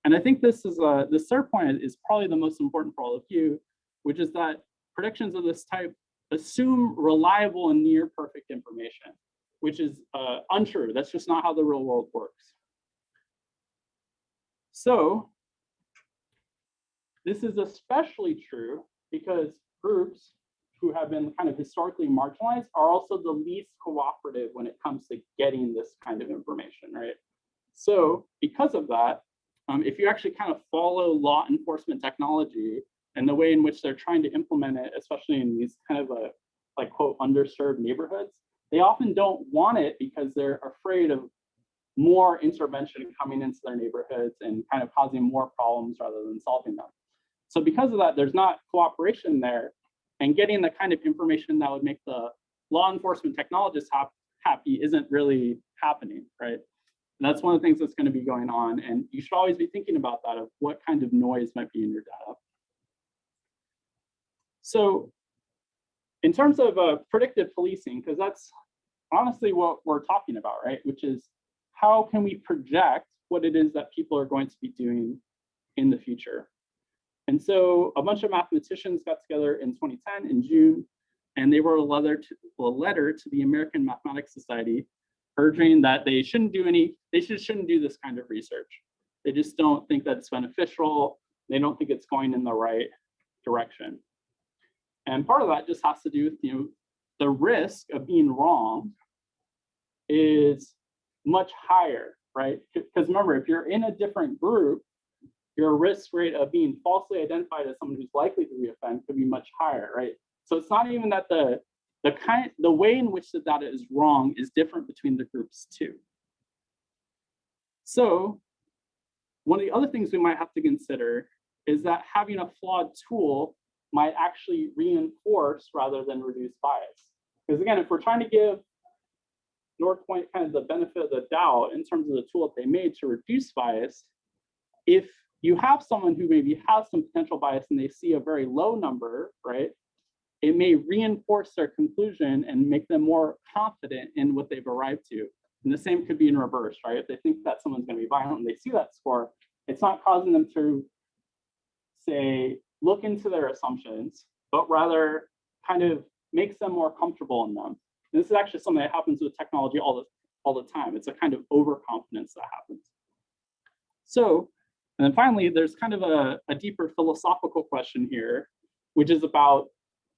And I think this is a, the third point is probably the most important for all of you, which is that predictions of this type assume reliable and near perfect information, which is uh, untrue. That's just not how the real world works. So this is especially true because groups who have been kind of historically marginalized are also the least cooperative when it comes to getting this kind of information, right? So because of that, um, if you actually kind of follow law enforcement technology and the way in which they're trying to implement it, especially in these kind of a, like quote, underserved neighborhoods, they often don't want it because they're afraid of more intervention coming into their neighborhoods and kind of causing more problems rather than solving them. So because of that, there's not cooperation there and getting the kind of information that would make the law enforcement technologists ha happy isn't really happening, right? And that's one of the things that's going to be going on. And you should always be thinking about that of what kind of noise might be in your data. So in terms of uh, predictive policing, because that's honestly what we're talking about, right? Which is how can we project what it is that people are going to be doing in the future? And so a bunch of mathematicians got together in 2010 in June, and they wrote a letter to, a letter to the American Mathematics Society urging that they shouldn't do any, they just shouldn't do this kind of research. They just don't think that it's beneficial. They don't think it's going in the right direction. And part of that just has to do with, you know, the risk of being wrong is much higher, right? Because remember, if you're in a different group, your risk rate of being falsely identified as someone who's likely to reoffend could be much higher, right? So it's not even that the the kind the way in which the data is wrong is different between the groups too. So one of the other things we might have to consider is that having a flawed tool might actually reinforce rather than reduce bias. Because again, if we're trying to give Northpointe kind of the benefit of the doubt in terms of the tool that they made to reduce bias, if you have someone who maybe has some potential bias and they see a very low number, right? It may reinforce their conclusion and make them more confident in what they've arrived to. And the same could be in reverse, right? If they think that someone's going to be violent and they see that score, it's not causing them to say, look into their assumptions, but rather kind of makes them more comfortable in them. And this is actually something that happens with technology all the, all the time. It's a kind of overconfidence that happens. So, and then finally, there's kind of a, a deeper philosophical question here, which is about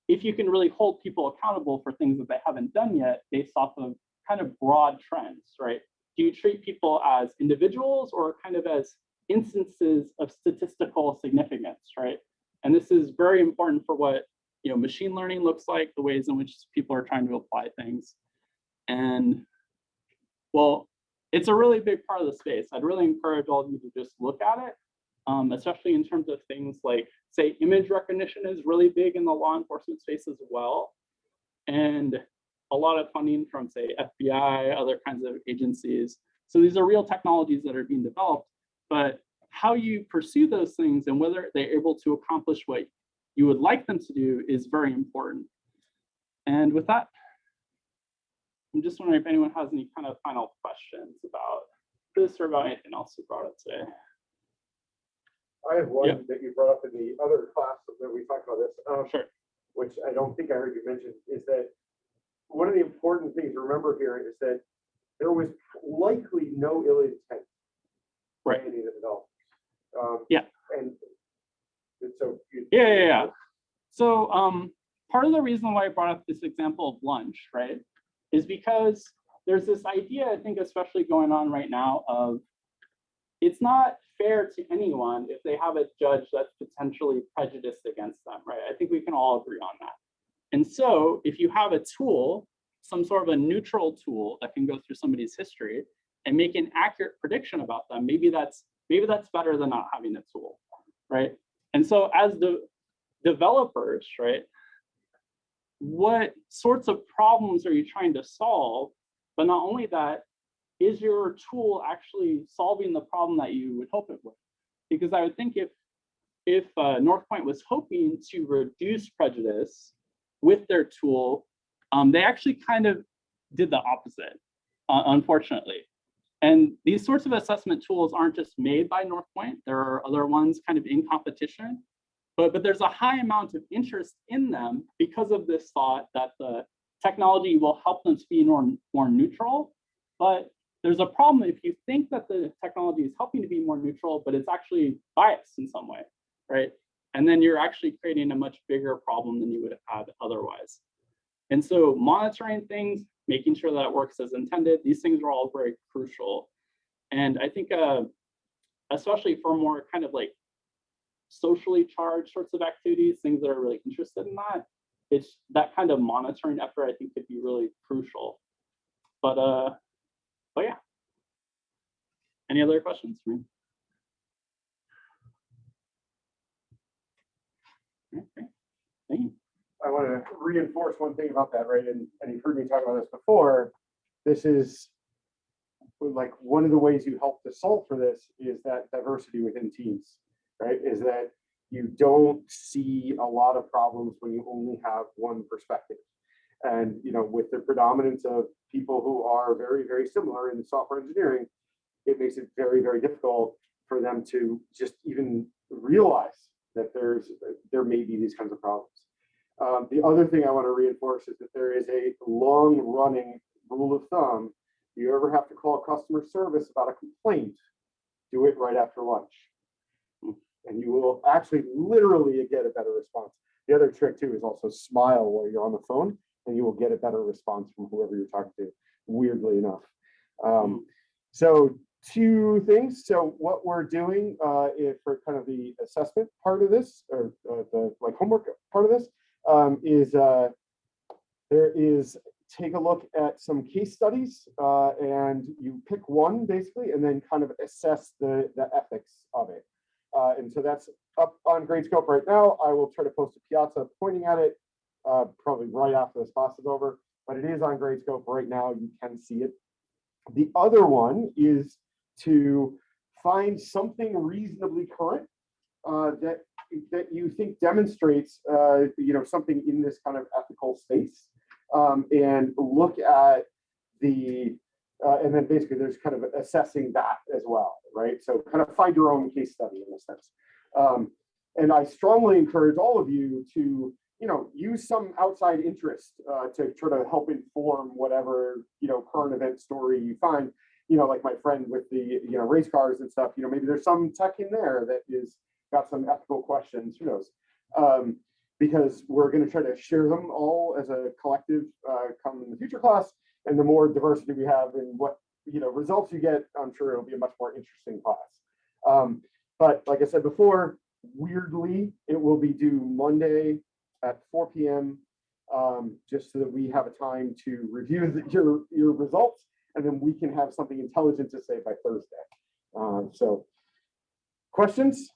if you can really hold people accountable for things that they haven't done yet based off of kind of broad trends, right? Do you treat people as individuals or kind of as instances of statistical significance, right? And this is very important for what you know machine learning looks like, the ways in which people are trying to apply things. And well, it's a really big part of the space. I'd really encourage all of you to just look at it, um, especially in terms of things like, say, image recognition is really big in the law enforcement space as well. And a lot of funding from, say, FBI, other kinds of agencies. So these are real technologies that are being developed, but how you pursue those things and whether they're able to accomplish what you would like them to do is very important. And with that, I'm just wondering if anyone has any kind of final questions about this or about anything else we brought up today. I have one Yep. that you brought up in the other class that we talked about this. um, Sure. Which I don't think I heard you mention, is that one of the important things to remember here is that there was likely no ill intent. by Right. Any of the developers. Um, Yeah. And and so. you- Yeah, yeah, yeah. So um, part of the reason why I brought up this example of lunch, right, is because there's this idea, I think, especially going on right now of it's not fair to anyone if they have a judge that's potentially prejudiced against them, right? I think we can all agree on that. And so if you have a tool, some sort of a neutral tool that can go through somebody's history and make an accurate prediction about them, maybe that's maybe that's better than not having a tool, right? And so as the developers, right, what sorts of problems are you trying to solve? But not only that, is your tool actually solving the problem that you would hope it would? Because I would think if if uh, Northpointe was hoping to reduce prejudice with their tool, um, they actually kind of did the opposite, uh, unfortunately. And these sorts of assessment tools aren't just made by North Point. There are other ones kind of in competition, but, but there's a high amount of interest in them because of this thought that the technology will help them to be more, more neutral. But there's a problem if you think that the technology is helping to be more neutral, but it's actually biased in some way, right? And then you're actually creating a much bigger problem than you would have had otherwise. And so monitoring things, making sure that it works as intended, these things are all very crucial. And I think, uh, especially for more kind of like socially charged sorts of activities, things that are really interested in that, it's that kind of monitoring effort I think could be really crucial. But uh, but yeah. Any other questions for me? Okay. I want to reinforce one thing about that, right? And, and you've heard me talk about this before. This is like one of the ways you help to solve for this is that diversity within teams, right? Is that you don't see a lot of problems when you only have one perspective. And, you know, with the predominance of people who are very, very similar in software engineering, it makes it very, very difficult for them to just even realize that there's, there may be these kinds of problems. Um, the other thing I want to reinforce is that there is a long running rule of thumb you ever have to call customer service about a complaint, do it right after lunch. And you will actually literally get a better response. The other trick too is also smile while you're on the phone and you will get a better response from whoever you're talking to, weirdly enough. Um, so two things. So what we're doing uh, if for kind of the assessment part of this or uh, the like homework part of this um, is uh, there is take a look at some case studies uh, and you pick one basically and then kind of assess the, the ethics of it. Uh, and so that's up on Gradescope right now. I will try to post a piazza pointing at it uh, probably right after this class is over, but it is on Gradescope right now. You can see it. The other one is to find something reasonably current uh, that that you think demonstrates uh, you know something in this kind of ethical space um, and look at the uh, and then basically there's kind of assessing that as well right? So kind of find your own case study in a sense. Um, and i strongly encourage all of you to you know use some outside interest uh, to try to help inform whatever you know current event story you find. You know like my friend with the you know race cars and stuff you know maybe there's some tech in there that is got some ethical questions who knows? Um, because we're going to try to share them all as a collective uh, come in the future class. And the more diversity we have in what you know results you get, I'm sure it'll be a much more interesting class. Um, but like I said before, weirdly, it will be due Monday at 4 p.m. Um, just so that we have a time to review the, your your results, and then we can have something intelligent to say by Thursday. Um, so, questions?